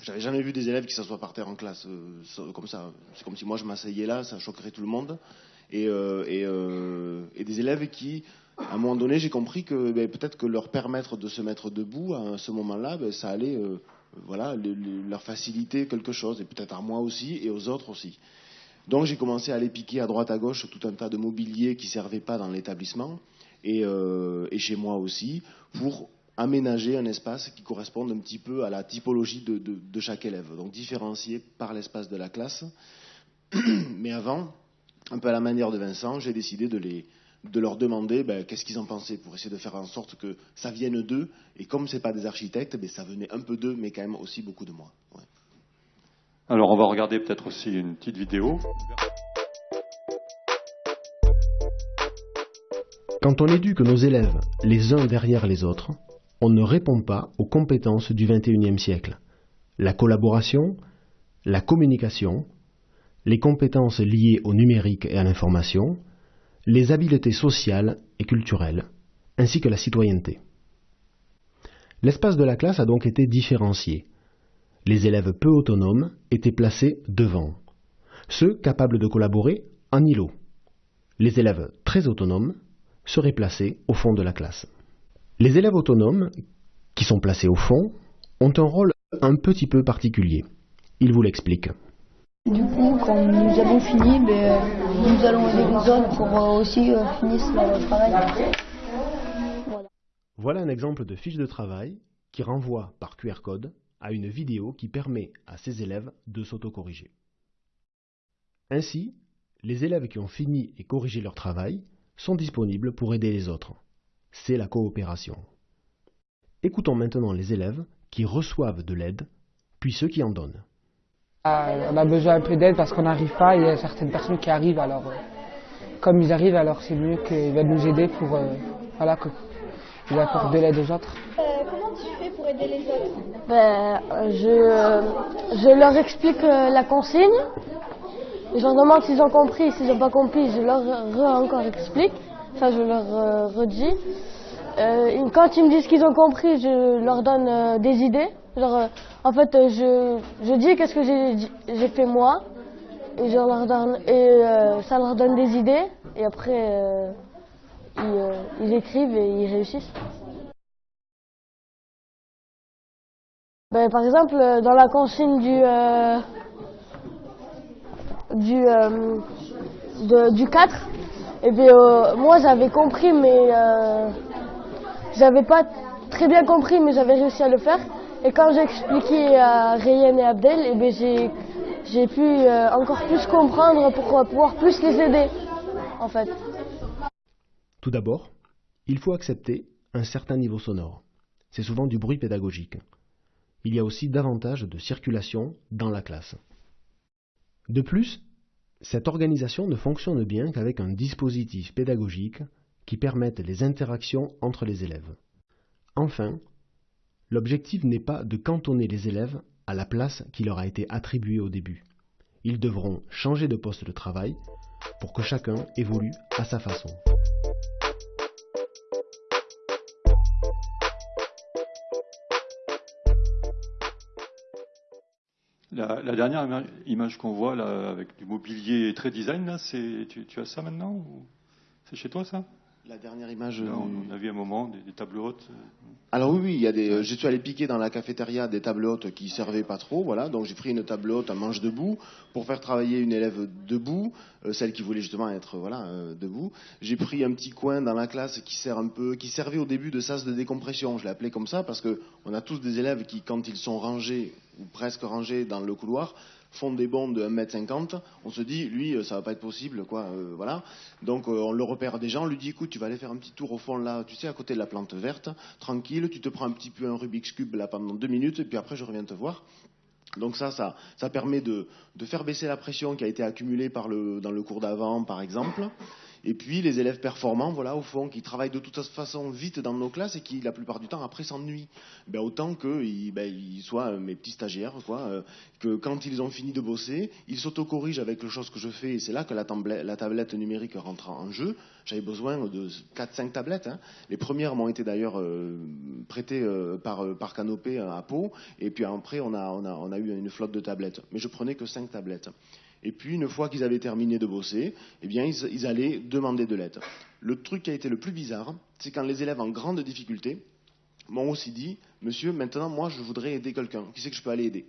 J'avais jamais vu des élèves qui s'assoient par terre en classe euh, comme ça. C'est comme si moi je m'asseyais là, ça choquerait tout le monde. Et, euh, des élèves qui, à un moment donné, j'ai compris que ben, peut-être que leur permettre de se mettre debout à ce moment-là, ben, ça allait voilà, leur faciliter quelque chose, et peut-être à moi aussi et aux autres aussi. Donc j'ai commencé à aller piquer à droite à gauche tout un tas de mobilier qui ne servait pas dans l'établissement euh, et, chez moi aussi pour aménager un espace qui corresponde un petit peu à la typologie de, chaque élève, donc différencié par l'espace de la classe. [CLEARS THROAT] Mais avant, un peu à la manière de Vincent, j'ai décidé de, leur demander ben, qu'est-ce qu'ils en pensaient pour essayer de faire en sorte que ça vienne d'eux. Et comme ce n'est pas des architectes, ben, ça venait un peu d'eux, mais quand même aussi beaucoup de moi. Alors on va regarder peut-être aussi une petite vidéo. Quand on éduque nos élèves les uns derrière les autres, on ne répond pas aux compétences du XXIe siècle. La collaboration, la communication, les compétences liées au numérique et à l'information, les habiletés sociales et culturelles, ainsi que la citoyenneté. L'espace de la classe a donc été différencié les élèves peu autonomes étaient placés devant, ceux capables de collaborer en îlot. Les élèves très autonomes seraient placés au fond de la classe. Les élèves autonomes, qui sont placés au fond, ont un rôle un petit peu particulier. Il vous l'explique. Du coup, quand nous avons fini, ben, nous allons aider les autres pour euh, aussi euh, finir le travail. voilà un exemple de fiche de travail qui renvoie par QR code à une vidéo qui permet à ses élèves de s'autocorriger. Ainsi, les élèves qui ont fini et corrigé leur travail sont disponibles pour aider les autres. C'est la coopération. Écoutons maintenant les élèves qui reçoivent de l'aide, puis ceux qui en donnent. Euh, on a besoin un peu d'aide parce qu'on n'arrive pas, il y a certaines personnes qui arrivent, alors euh, comme ils arrivent, alors c'est mieux qu'ils viennent nous aider pour euh, voilà, apportent de l'aide aux autres pour aider les autres ben, je, je leur explique euh, la consigne. Je leur demande s'ils ont compris. S'ils n'ont pas compris, je leur encore explique. Ça, je leur euh, redis. Euh, quand ils me disent qu'ils ont compris, je leur donne des idées. en fait, je, je dis qu'est-ce que j'ai fait moi. Et, je leur donne, et ça leur donne des idées. Et après, ils, ils écrivent et ils réussissent. Ben, par exemple, euh, dans la consigne du, euh, du, euh, du 4, et eh bien, moi j'avais compris, mais j'avais pas très bien compris, mais j'avais réussi à le faire. Et quand j'ai expliqué à Rayen et Abdel, et eh bien, j'ai, j'ai pu encore plus comprendre pour pouvoir plus les aider, en fait. Tout d'abord, il faut accepter un certain niveau sonore. C'est souvent du bruit pédagogique il y a aussi davantage de circulation dans la classe. De plus, cette organisation ne fonctionne bien qu'avec un dispositif pédagogique qui permette les interactions entre les élèves. Enfin, l'objectif n'est pas de cantonner les élèves à la place qui leur a été attribuée au début. Ils devront changer de poste de travail pour que chacun évolue à sa façon. La, dernière image qu'on voit là, avec du mobilier très design, là, c'est, tu, as ça maintenant ou c'est chez toi ça? La dernière image. on a vu un moment des, des tables hautes. Euh, alors oui, oui, il y a des. J'ai dû aller piquer dans la cafétéria des tables hautes qui servaient pas trop, voilà. Donc j'ai pris une table haute à manche debout pour faire travailler une élève debout, euh, celle qui voulait justement être voilà euh, debout. J'ai pris un petit coin dans la classe qui sert un peu, qui servait au début de sas de décompression. Je l'ai appelé comme ça parce que on a tous des élèves qui, quand ils sont rangés ou presque rangés dans le couloir, font des bonds de 1m50, on se dit, lui, euh, ça va pas être possible, quoi, euh, voilà. Donc euh, on le repère déjà, on lui dit, écoute, tu vas aller faire un petit tour au fond là, tu sais, à côté de la plante verte, tranquille, tu te prends un petit peu un Rubik's Cube là pendant deux minutes, et puis après je reviens te voir. Donc ça, ça, ça permet de, de, faire baisser la pression qui a été accumulée par le, dans le cours d'avant, par exemple. Et puis les élèves performants, voilà, au fond, qui travaillent de toute façon vite dans nos classes et qui, la plupart du temps, après s'ennuient. Ben, autant qu'ils ben, soient mes petits stagiaires, quoi, euh, que quand ils ont fini de bosser, ils s'autocorrigent avec les choses que je fais. Et c'est là que la, tablette, numérique rentre en jeu. J'avais besoin de 4-5 tablettes. Hein. Les premières m'ont été d'ailleurs euh, prêtées euh, par, euh, par Canopé à Pau. Et puis après, on a, on, a, on a eu une flotte de tablettes. Mais je prenais que 5 tablettes. Et puis, une fois qu'ils avaient terminé de bosser, eh bien, ils, allaient demander de l'aide. Le truc qui a été le plus bizarre, c'est quand les élèves en grande difficulté m'ont aussi dit Monsieur, maintenant, moi, je voudrais aider quelqu'un. Qui c'est que je peux aller aider?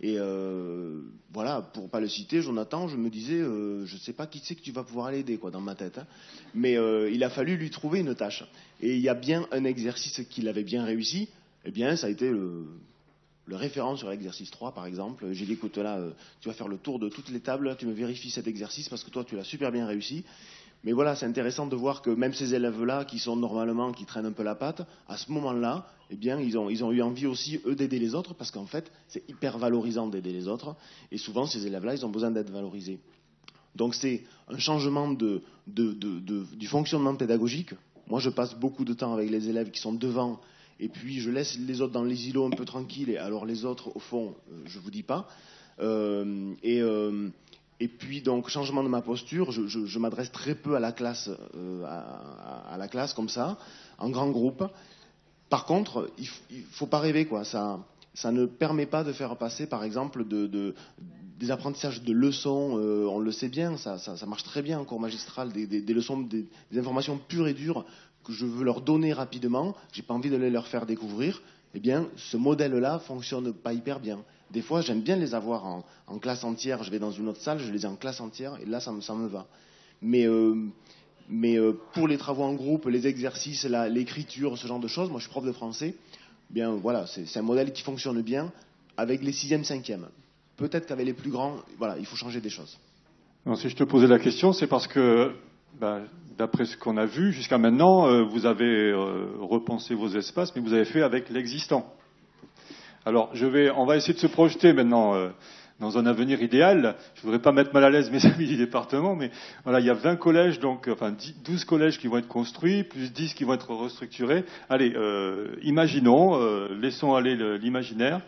Et euh, voilà, pour pas le citer, Jonathan, je me disais euh, Je ne sais pas qui c'est que tu vas pouvoir aller aider, quoi, dans ma tête. Hein. Mais euh, il a fallu lui trouver une tâche. Et il y a bien un exercice qu'il avait bien réussi. Eh bien, ça a été le, le référent sur l'exercice 3, par exemple. J'ai dit, écoute, là, tu vas faire le tour de toutes les tables, tu me vérifies cet exercice parce que toi, tu l'as super bien réussi. Mais voilà, c'est intéressant de voir que même ces élèves-là, qui sont normalement, qui traînent un peu la patte, à ce moment-là, eh bien, ils ont, eu envie aussi, eux, d'aider les autres, parce qu'en fait, c'est hyper valorisant d'aider les autres. Et souvent, ces élèves-là, ils ont besoin d'être valorisés. Donc, c'est un changement de, du fonctionnement pédagogique. Moi, je passe beaucoup de temps avec les élèves qui sont devant et puis je laisse les autres dans les îlots un peu tranquilles, et alors les autres, au fond, je ne vous dis pas. Euh, et, euh, et, puis, donc, changement de ma posture, je, m'adresse très peu à la classe, euh, à, la classe comme ça, en grand groupe. Par contre, il ne faut pas rêver, quoi. Ça, ça ne permet pas de faire passer, par exemple, de, de, des apprentissages de leçons, euh, on le sait bien, ça, ça, marche très bien en cours magistral, des leçons, des, des, informations pures et dures que je veux leur donner rapidement, j'ai pas envie de les leur faire découvrir, eh bien, ce modèle-là fonctionne pas hyper bien. Des fois, j'aime bien les avoir en, classe entière. Je vais dans une autre salle, je les ai en classe entière, et là, ça me, va. Mais, euh, mais euh, pour les travaux en groupe, les exercices, l'écriture, ce genre de choses, moi, je suis prof de français. Eh bien, voilà, c'est un modèle qui fonctionne bien avec les sixième, cinquième. Peut-être qu'avec les plus grands, voilà, il faut changer des choses. Si je te posais la question, c'est parce que ben, d'après ce qu'on a vu jusqu'à maintenant, euh, vous avez euh, repensé vos espaces, mais vous avez fait avec l'existant. Alors, je vais, on va essayer de se projeter maintenant euh, dans un avenir idéal. Je ne voudrais pas mettre mal à l'aise mes [LAUGHS] amis du département, mais voilà, il y a 20 collèges, donc, enfin 10, 12 collèges qui vont être construits, plus 10 qui vont être restructurés. Allez, imaginons, laissons aller l'imaginaire.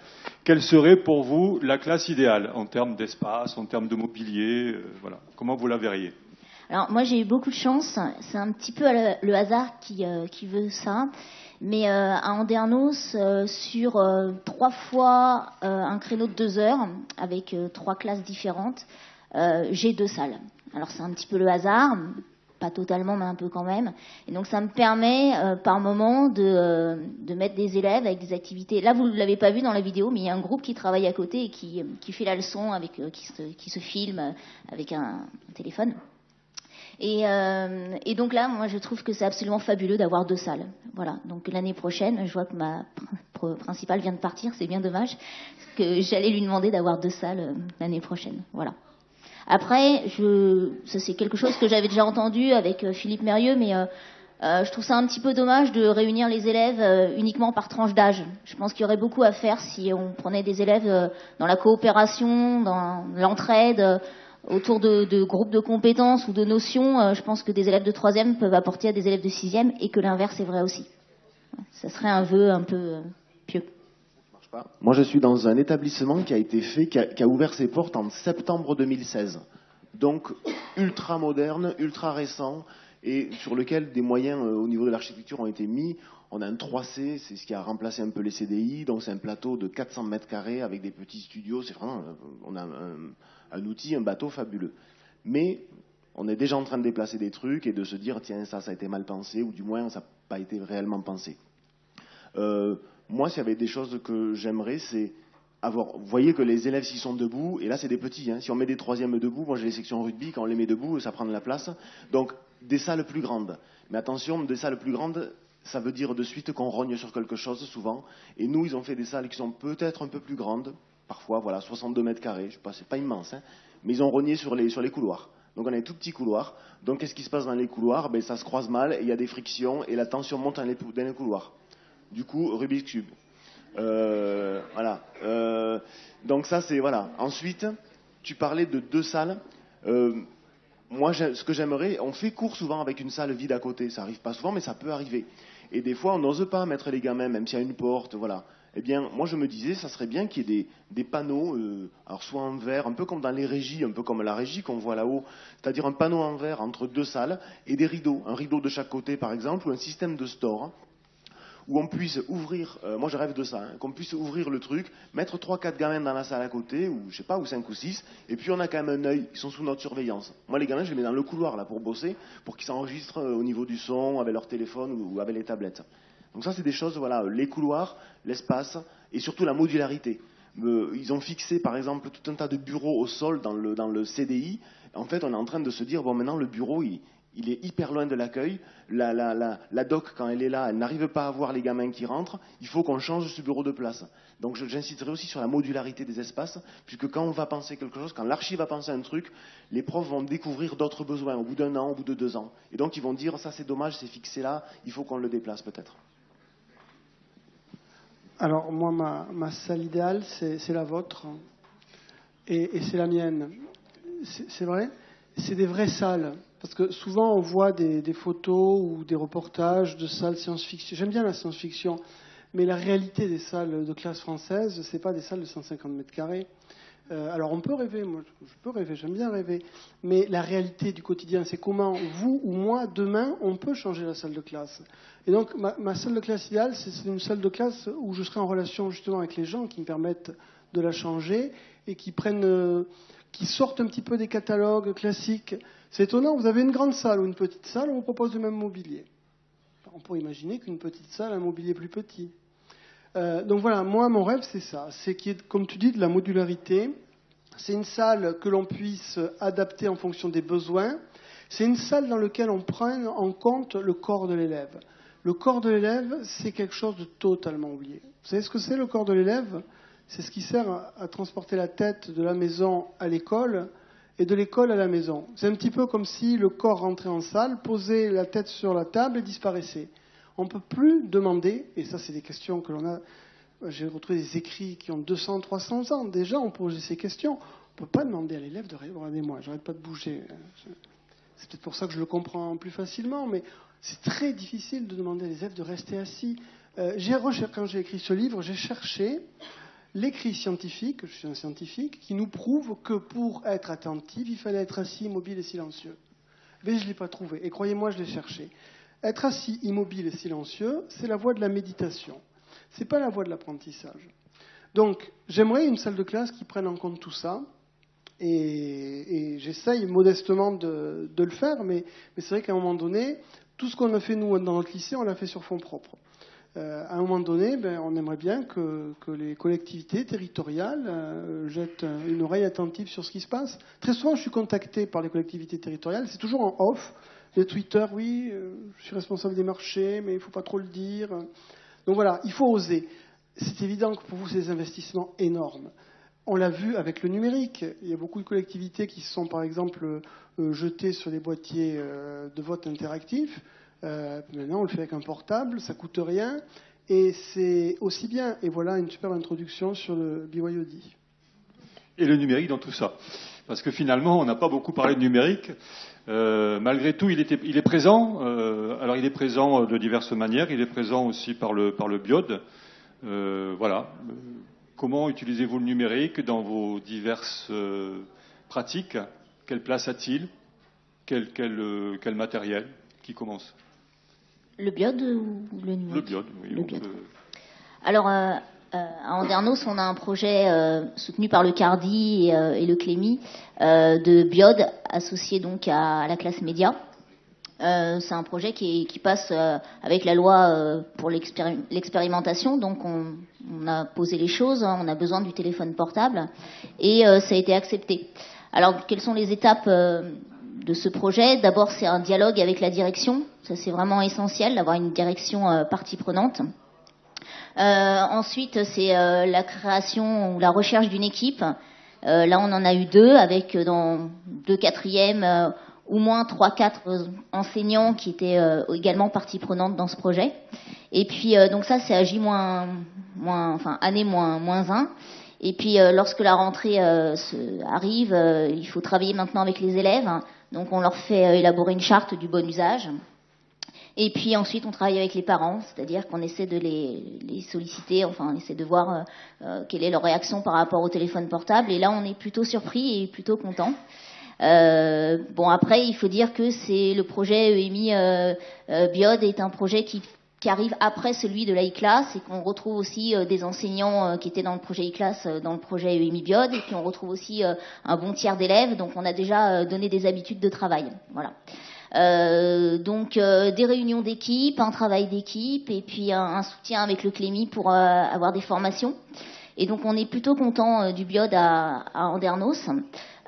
Quelle serait pour vous la classe idéale en termes d'espace, en termes de mobilier Voilà, comment vous la verriez? Alors moi j'ai eu beaucoup de chance, c'est un petit peu le hasard qui, euh, qui veut ça, mais euh, à Andernos, euh, sur trois fois un créneau de deux heures, avec trois classes différentes, j'ai deux salles. Alors c'est un petit peu le hasard, pas totalement mais un peu quand même, et donc ça me permet par moment de, mettre des élèves avec des activités. Là vous ne l'avez pas vu dans la vidéo, mais il y a un groupe qui travaille à côté et qui, qui fait la leçon, avec, qui, se, qui se filme avec un téléphone. Et, euh, et, donc là, moi, je trouve que c'est absolument fabuleux d'avoir deux salles. Voilà. Donc l'année prochaine, je vois que ma [LAUGHS] principale vient de partir, c'est bien dommage, que j'allais lui demander d'avoir deux salles euh, l'année prochaine. Voilà. Après, je, ça c'est quelque chose que j'avais déjà entendu avec euh, Philippe Mérieux, mais euh, euh, je trouve ça un petit peu dommage de réunir les élèves uniquement par tranche d'âge. Je pense qu'il y aurait beaucoup à faire si on prenait des élèves dans la coopération, dans l'entraide autour de, groupes de compétences ou de notions, euh, je pense que des élèves de troisième peuvent apporter à des élèves de sixième et que l'inverse est vrai aussi. Ça serait un vœu un peu euh, pieux. Moi, je suis dans un établissement qui a été fait, qui a, ouvert ses portes en septembre 2016. Donc, ultra moderne, ultra récent, et sur lequel des moyens euh, au niveau de l'architecture ont été mis. On a un 3C, c'est ce qui a remplacé un peu les CDI, donc c'est un plateau de 400 mètres carrés avec des petits studios. C'est vraiment, on a un outil, un bateau fabuleux. Mais on est déjà en train de déplacer des trucs et de se dire tiens ça ça a été mal pensé ou du moins ça n'a pas été réellement pensé. Euh, moi s'il y avait des choses que j'aimerais c'est avoir. Vous voyez que les élèves s'ils sont debout et là c'est des petits. Hein, si on met des troisièmes debout, moi j'ai les sections rugby quand on les met debout ça prend de la place. Donc des salles plus grandes. Mais attention des salles plus grandes ça veut dire de suite qu'on rogne sur quelque chose souvent. Et nous ils ont fait des salles qui sont peut-être un peu plus grandes parfois, voilà, 62 mètres carrés, je sais pas, c'est pas immense, hein, mais ils ont rogné sur les, couloirs. Donc on a un tout petit couloir. Donc qu'est-ce qui se passe dans les couloirs? Ben, Ça se croise mal, il y a des frictions et la tension monte dans les, couloirs. Du coup, Rubik's Cube. Euh, voilà. Euh, donc ça, c'est... Voilà. Ensuite, tu parlais de deux salles. Euh, moi, ce que j'aimerais, on fait cours souvent avec une salle vide à côté. Ça arrive pas souvent, mais ça peut arriver. Et des fois, on n'ose pas mettre les gamins, même s'il y a une porte, voilà. Eh bien, moi, je me disais, ça serait bien qu'il y ait des, panneaux, euh, alors soit en verre, un peu comme dans les régies, un peu comme la régie qu'on voit là-haut, c'est-à-dire un panneau en verre entre deux salles et des rideaux, un rideau de chaque côté, par exemple, ou un système de store où on puisse ouvrir, euh, moi je rêve de ça, hein, qu'on puisse ouvrir le truc, mettre 3-4 gamins dans la salle à côté, ou je sais pas, ou 5 ou 6, et puis on a quand même un œil, ils sont sous notre surveillance. Moi les gamins, je les mets dans le couloir là pour bosser, pour qu'ils s'enregistrent euh, au niveau du son, avec leur téléphone ou avec les tablettes. Donc ça c'est des choses, voilà, les couloirs, l'espace, et surtout la modularité. Euh, ils ont fixé par exemple tout un tas de bureaux au sol dans le, dans le CDI. En fait, on est en train de se dire, bon maintenant le bureau, il, est hyper loin de l'accueil. La, la, doc, quand elle est là, elle n'arrive pas à voir les gamins qui rentrent. Il faut qu'on change ce bureau de place. Donc j'insisterai aussi sur la modularité des espaces, puisque quand on va penser quelque chose, quand l'archive va penser un truc, les profs vont découvrir d'autres besoins au bout d'un an, au bout de deux ans. Et donc ils vont dire, ça c'est dommage, c'est fixé là, il faut qu'on le déplace peut-être. Alors moi, ma, salle idéale, c'est la vôtre. Et, c'est la mienne. C'est vrai? C'est des vraies salles. Parce que souvent, on voit des, photos ou des reportages de salles science-fiction. J'aime bien la science-fiction, mais la réalité des salles de classe française, ce n'est pas des salles de 150 mètres carrés. Euh, alors, on peut rêver, moi, je peux rêver, j'aime bien rêver, mais la réalité du quotidien, c'est comment vous ou moi, demain, on peut changer la salle de classe. Et donc, ma, salle de classe idéale, c'est une salle de classe où je serai en relation justement avec les gens qui me permettent de la changer et qui prennent, euh, qui sortent un petit peu des catalogues classiques c'est étonnant, vous avez une grande salle ou une petite salle, on propose le même mobilier. On pourrait imaginer qu'une petite salle a un mobilier plus petit. Euh, donc voilà, moi, mon rêve, c'est ça. C'est qu'il y ait, comme tu dis, de la modularité. C'est une salle que l'on puisse adapter en fonction des besoins. C'est une salle dans laquelle on prenne en compte le corps de l'élève. Le corps de l'élève, c'est quelque chose de totalement oublié. Vous savez ce que c'est le corps de l'élève? C'est ce qui sert à transporter la tête de la maison à l'école et de l'école à la maison. C'est un petit peu comme si le corps rentrait en salle, posait la tête sur la table et disparaissait. On ne peut plus demander, et ça c'est des questions que l'on a, j'ai retrouvé des écrits qui ont 200, 300 ans, déjà on pose ces questions. On ne peut pas demander à l'élève de regardez-moi, j'arrête pas de bouger. C'est peut-être pour ça que je le comprends plus facilement, mais c'est très difficile de demander à l'élève de rester assis. Euh, quand j'ai écrit ce livre, j'ai cherché l'écrit scientifique, je suis un scientifique, qui nous prouve que pour être attentif, il fallait être assis, immobile et silencieux. Mais je ne l'ai pas trouvé. Et croyez-moi, je l'ai cherché. Être assis, immobile et silencieux, c'est la voie de la méditation. Ce n'est pas la voie de l'apprentissage. Donc, j'aimerais une salle de classe qui prenne en compte tout ça. Et, j'essaye modestement de, le faire, mais, c'est vrai qu'à un moment donné, tout ce qu'on a fait nous dans notre lycée, on l'a fait sur fonds propres. Euh, à un moment donné, ben, on aimerait bien que, les collectivités territoriales euh, jettent une oreille attentive sur ce qui se passe. Très souvent, je suis contacté par les collectivités territoriales, c'est toujours en off. Les Twitter, oui, euh, je suis responsable des marchés, mais il ne faut pas trop le dire. Donc voilà, il faut oser. C'est évident que pour vous, c'est des investissements énormes. On l'a vu avec le numérique. Il y a beaucoup de collectivités qui se sont, par exemple, jetées sur les boîtiers de vote interactifs. Euh, maintenant, on le fait avec un portable, ça coûte rien, et c'est aussi bien. Et voilà une super introduction sur le BYOD. Et le numérique dans tout ça. Parce que finalement, on n'a pas beaucoup parlé de numérique. Euh, malgré tout, il, est présent. Euh, alors, il est présent de diverses manières. Il est présent aussi par le, par le biode. voilà. Comment utilisez-vous le numérique dans vos diverses pratiques? Quelle place a-t-il? Quel, quel matériel Qui commence? Le biode ou le numérique? Le biode, oui. Alors, euh, euh, à Andernos, on a un projet euh, soutenu par le Cardi et, le Clémy de biode associé donc à, la classe média. c'est un projet qui, passe avec la loi pour l'expérimentation. Donc, on, on, a posé les choses, hein, on a besoin du téléphone portable et ça a été accepté. Alors, quelles sont les étapes de ce projet? D'abord, c'est un dialogue avec la direction. Ça, c'est vraiment essentiel d'avoir une direction euh, partie prenante. Euh, ensuite, c'est euh, la création ou la recherche d'une équipe. là, on en a eu deux, avec dans deux quatrièmes, au moins trois, quatre enseignants qui étaient également partie prenante dans ce projet. Et puis, donc ça, c'est agi moins, moins, enfin année moins, moins 1. Et puis, lorsque la rentrée arrive, il faut travailler maintenant avec les élèves Donc on leur fait élaborer une charte du bon usage. Et puis ensuite, on travaille avec les parents, c'est-à-dire qu'on essaie de les, solliciter, enfin, on essaie de voir quelle est leur réaction par rapport au téléphone portable. Et là, on est plutôt surpris et plutôt content. Euh, bon, après, il faut dire que c'est le projet EMI euh, euh, Biode est un projet qui, qui arrive après celui de la e-class et qu'on retrouve aussi des enseignants qui étaient dans le projet e-class dans le projet EMI Biode et puis on retrouve aussi un bon tiers d'élèves donc on a déjà donné des habitudes de travail voilà euh, donc des réunions d'équipe, un travail d'équipe et puis un, soutien avec le Clémy pour avoir des formations. Et donc on est plutôt content du biode à, à Andernos.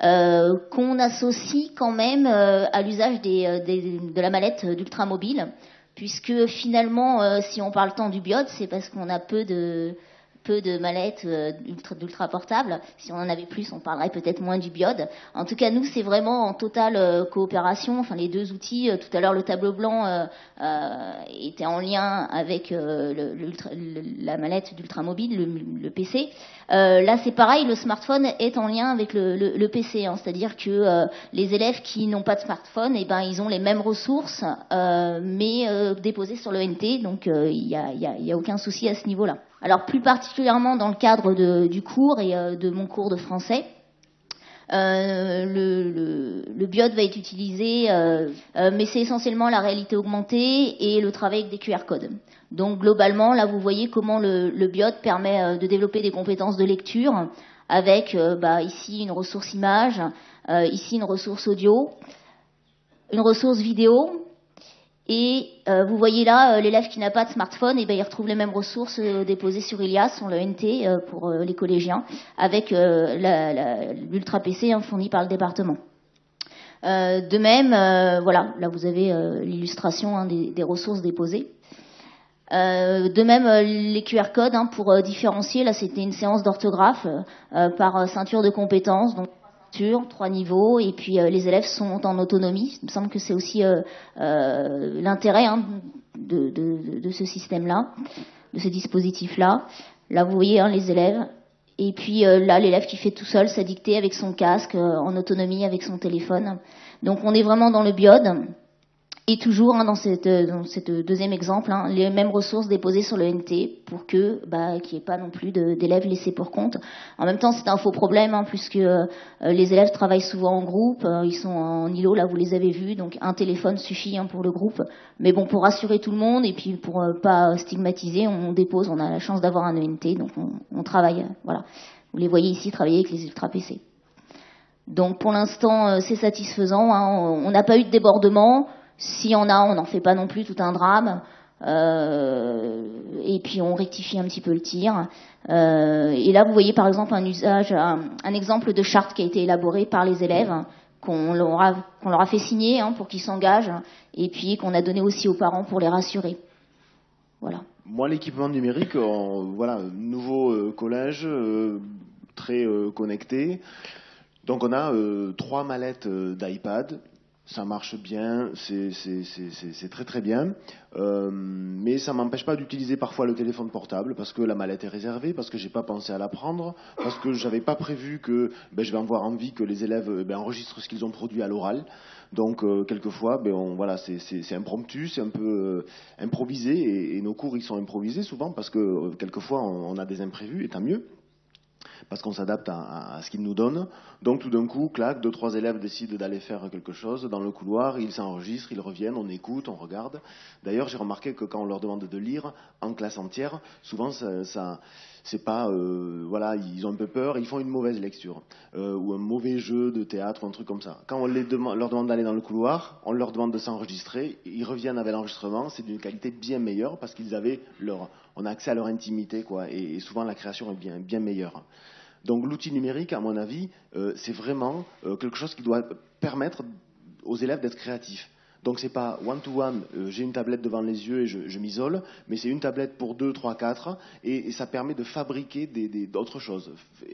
Euh, qu'on associe quand même euh, à l'usage euh, de la mallette d'ultramobile, puisque finalement, si on parle tant du biode, c'est parce qu'on a peu de, peu de mallettes euh, d'ultra portables. Si on en avait plus, on parlerait peut-être moins du biode. En tout cas, nous, c'est vraiment en totale euh, coopération. Enfin, les deux outils. Euh, tout à l'heure, le tableau blanc était en lien avec la mallette d'ultramobile, le, le, PC. là, c'est pareil. Le smartphone est en lien avec le, PC. Hein. C'est-à-dire que les élèves qui n'ont pas de smartphone, eh ben, ils ont les mêmes ressources, mais déposées sur le NT. Donc, il n'y a, y a aucun souci à ce niveau-là. Alors plus particulièrement dans le cadre du cours et euh, de mon cours de français, euh, le, le, biode va être utilisé, euh, mais c'est essentiellement la réalité augmentée et le travail avec des QR codes. Donc globalement, là vous voyez comment le, le permet de développer des compétences de lecture avec bah, ici une ressource image, ici une ressource audio, une ressource vidéo, et euh, vous voyez là, euh, l'élève qui n'a pas de smartphone, eh ben, il retrouve les mêmes ressources euh, déposées sur Ilias, sur le NT pour les collégiens, avec l'Ultra PC hein, fourni par le département. de même, voilà, là vous avez l'illustration hein, des, ressources déposées. de même, les QR codes hein, pour différencier, là c'était une séance d'orthographe par ceinture de compétences. Donc trois niveaux, et puis euh, les élèves sont en autonomie. Il me semble que c'est aussi euh, euh, l'intérêt hein, de, ce système-là, de ce dispositif-là. Là, vous voyez hein, les élèves. Et puis là, l'élève qui fait tout seul sa dictée avec son casque, en autonomie avec son téléphone. Donc on est vraiment dans le biode. Et toujours hein, dans, cette, dans cette deuxième exemple, hein, les mêmes ressources déposées sur le NT pour que bah, qu'il n'y ait pas non plus d'élèves laissés pour compte. En même temps, c'est un faux problème hein, puisque euh, les élèves travaillent souvent en groupe, euh, ils sont en îlot, là vous les avez vus, donc un téléphone suffit hein, pour le groupe. Mais bon, pour rassurer tout le monde et puis pour euh, pas stigmatiser, on dépose, on a la chance d'avoir un ENT, donc on, on travaille. voilà, vous les voyez ici travailler avec les ultra PC. Donc pour l'instant, c'est satisfaisant. On n'a pas eu de débordement. Si on a, on n'en fait pas non plus tout un drame. Euh, et puis on rectifie un petit peu le tir. Euh, et là, vous voyez par exemple un usage, un, exemple de charte qui a été élaboré par les élèves, qu'on leur, a fait signer hein, pour qu'ils s'engagent, et puis qu'on a donné aussi aux parents pour les rassurer. Voilà. Moi, l'équipement numérique, voilà, nouveau euh, collège, très connecté. Donc on a trois mallettes d'iPad, ça marche bien, c'est très très bien, euh, mais ça m'empêche pas d'utiliser parfois le téléphone portable parce que la mallette est réservée, parce que j'ai pas pensé à la prendre, parce que j'avais pas prévu que ben, je vais avoir envie que les élèves ben, enregistrent ce qu'ils ont produit à l'oral. Donc euh, quelquefois, ben, voilà, c'est impromptu, c'est un peu euh, improvisé, et, nos cours ils sont improvisés souvent parce que quelquefois on, on a des imprévus, et tant mieux parce qu'on s'adapte à, ce qu'ils nous donnent. Donc tout d'un coup, clac, deux, trois élèves décident d'aller faire quelque chose dans le couloir, ils s'enregistrent, ils reviennent, on écoute, on regarde. D'ailleurs, j'ai remarqué que quand on leur demande de lire en classe entière, souvent ça, c'est pas, euh, voilà, ils ont un peu peur, ils font une mauvaise lecture euh, ou un mauvais jeu de théâtre ou un truc comme ça. Quand on leur demande d'aller dans le couloir, on leur demande de s'enregistrer, ils reviennent avec l'enregistrement, c'est d'une qualité bien meilleure parce qu'ils avaient leur, on a accès à leur intimité, et, souvent la création est bien, meilleure. Donc l'outil numérique, à mon avis, euh, c'est vraiment quelque chose qui doit permettre aux élèves d'être créatifs. Donc c'est pas one-to-one, euh, j'ai une tablette devant les yeux et je, m'isole, mais c'est une tablette pour deux, trois, quatre, et, ça permet de fabriquer d'autres choses.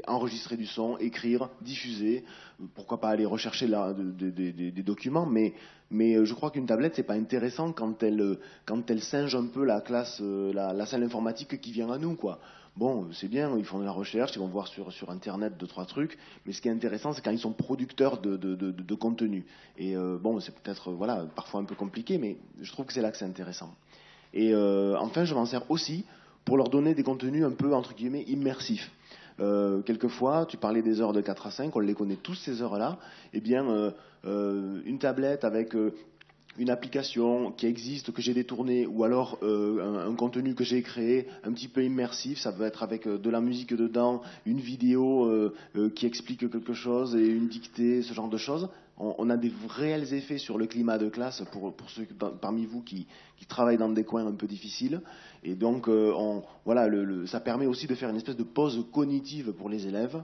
Enregistrer du son, écrire, diffuser, pourquoi pas aller rechercher des documents, mais, je crois qu'une tablette, c'est pas intéressant quand elle, quand elle singe un peu la classe, la, salle informatique qui vient à nous, quoi. Bon, c'est bien, ils font de la recherche, ils vont voir sur, sur Internet deux, trois trucs, mais ce qui est intéressant, c'est quand ils sont producteurs de, de, contenu. Et euh, bon, c'est peut-être voilà, parfois un peu compliqué, mais je trouve que c'est là que c'est intéressant. Et euh, enfin, je m'en sers aussi pour leur donner des contenus un peu, entre guillemets, immersifs. Euh, quelquefois, tu parlais des heures de 4 à 5, on les connaît tous ces heures-là. Eh bien, euh, euh, une tablette avec euh, une application qui existe, que j'ai détournée, ou alors euh, un, contenu que j'ai créé, un petit peu immersif, ça peut être avec euh, de la musique dedans, une vidéo euh, qui explique quelque chose et une dictée, ce genre de choses. On, a des réels effets sur le climat de classe pour, pour ceux parmi vous qui, qui, travaillent dans des coins un peu difficiles. Et donc, on, voilà, ça permet aussi de faire une espèce de pause cognitive pour les élèves.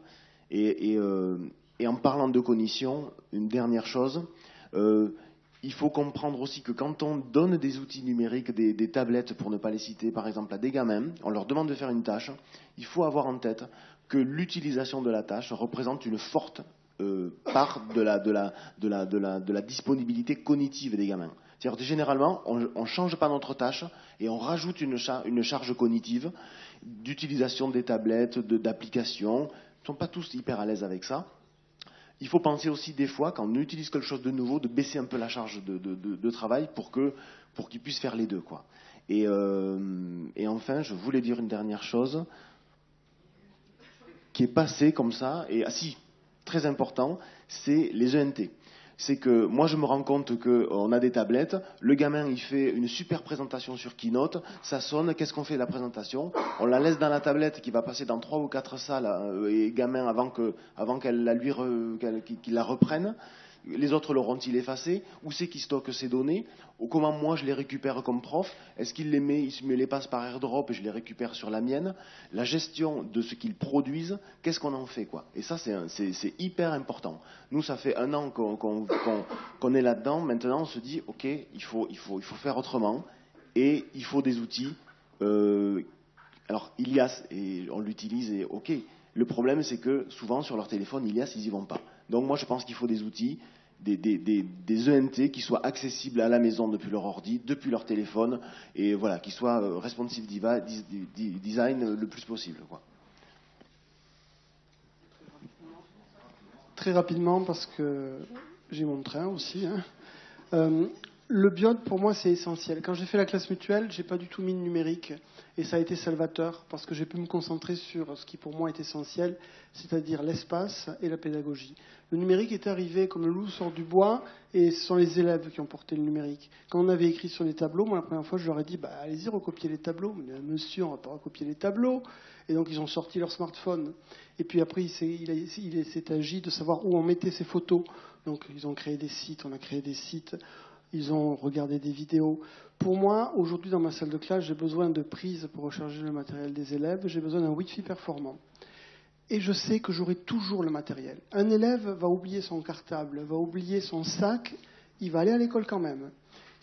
Et, en parlant de cognition, une dernière chose. Il faut comprendre aussi que quand on donne des outils numériques, des, tablettes pour ne pas les citer, par exemple à des gamins, on leur demande de faire une tâche, il faut avoir en tête que l'utilisation de la tâche représente une forte euh, part de la, disponibilité cognitive des gamins. C'est-à-dire généralement, on ne change pas notre tâche et on rajoute une charge cognitive d'utilisation des tablettes, d'applications. Ils ne sont pas tous hyper à l'aise avec ça il faut penser aussi des fois, quand on utilise quelque chose de nouveau, de baisser un peu la charge de, travail pour qu'ils puissent faire les deux. Euh, et, enfin, je voulais dire une dernière chose qui est passée comme ça, et ah si, très important, c'est les ENT c'est que moi je me rends compte qu'on a des tablettes, le gamin il fait une super présentation sur Keynote, ça sonne, qu'est-ce qu'on fait de la présentation? On la laisse dans la tablette qui va passer dans trois ou quatre salles euh, et gamin avant que avant qu'elle la la reprenne. Les autres l'auront-ils effacé Où c'est qui stocke ces données Ou comment moi je les récupère comme prof Est-ce qu'il les met, il me les passe par airdrop et je les récupère sur la mienne La gestion de ce qu'ils produisent, qu'est-ce qu'on en fait Et ça c'est hyper important. Nous ça fait un an qu'on qu qu qu est là-dedans. Maintenant on se dit ok il faut, faire autrement et il faut des outils. Euh, alors Ilias et on l'utilise et ok. Le problème c'est que souvent sur leur téléphone Ilias ils y vont pas. Donc moi je pense qu'il faut des outils, des, des, ENT qui soient accessibles à la maison depuis leur ordi, depuis leur téléphone, et voilà, qui soient euh, responsive design le plus possible. Très rapidement parce que j'ai mon train aussi. Hein. Euh, le biode, pour moi, c'est essentiel. Quand j'ai fait la classe mutuelle, j'ai pas du tout mis le numérique. Et ça a été salvateur parce que j'ai pu me concentrer sur ce qui pour moi est essentiel, c'est-à-dire l'espace et la pédagogie. Le numérique est arrivé comme le loup sort du bois et ce sont les élèves qui ont porté le numérique. Quand on avait écrit sur les tableaux, moi la première fois je leur ai dit bah, allez-y recopier les tableaux. Mais monsieur, on va pas recopier les tableaux. Et donc ils ont sorti leur smartphone. Et puis après il s'est, agi de savoir où on mettait ces photos. Donc ils ont créé des sites, on a créé des sites ils ont regardé des vidéos. Pour moi, aujourd'hui, dans ma salle de classe, j'ai besoin de prises pour recharger le matériel des élèves, j'ai besoin d'un Wi-Fi performant. Et je sais que j'aurai toujours le matériel. Un élève va oublier son cartable, va oublier son sac, il va aller à l'école quand même.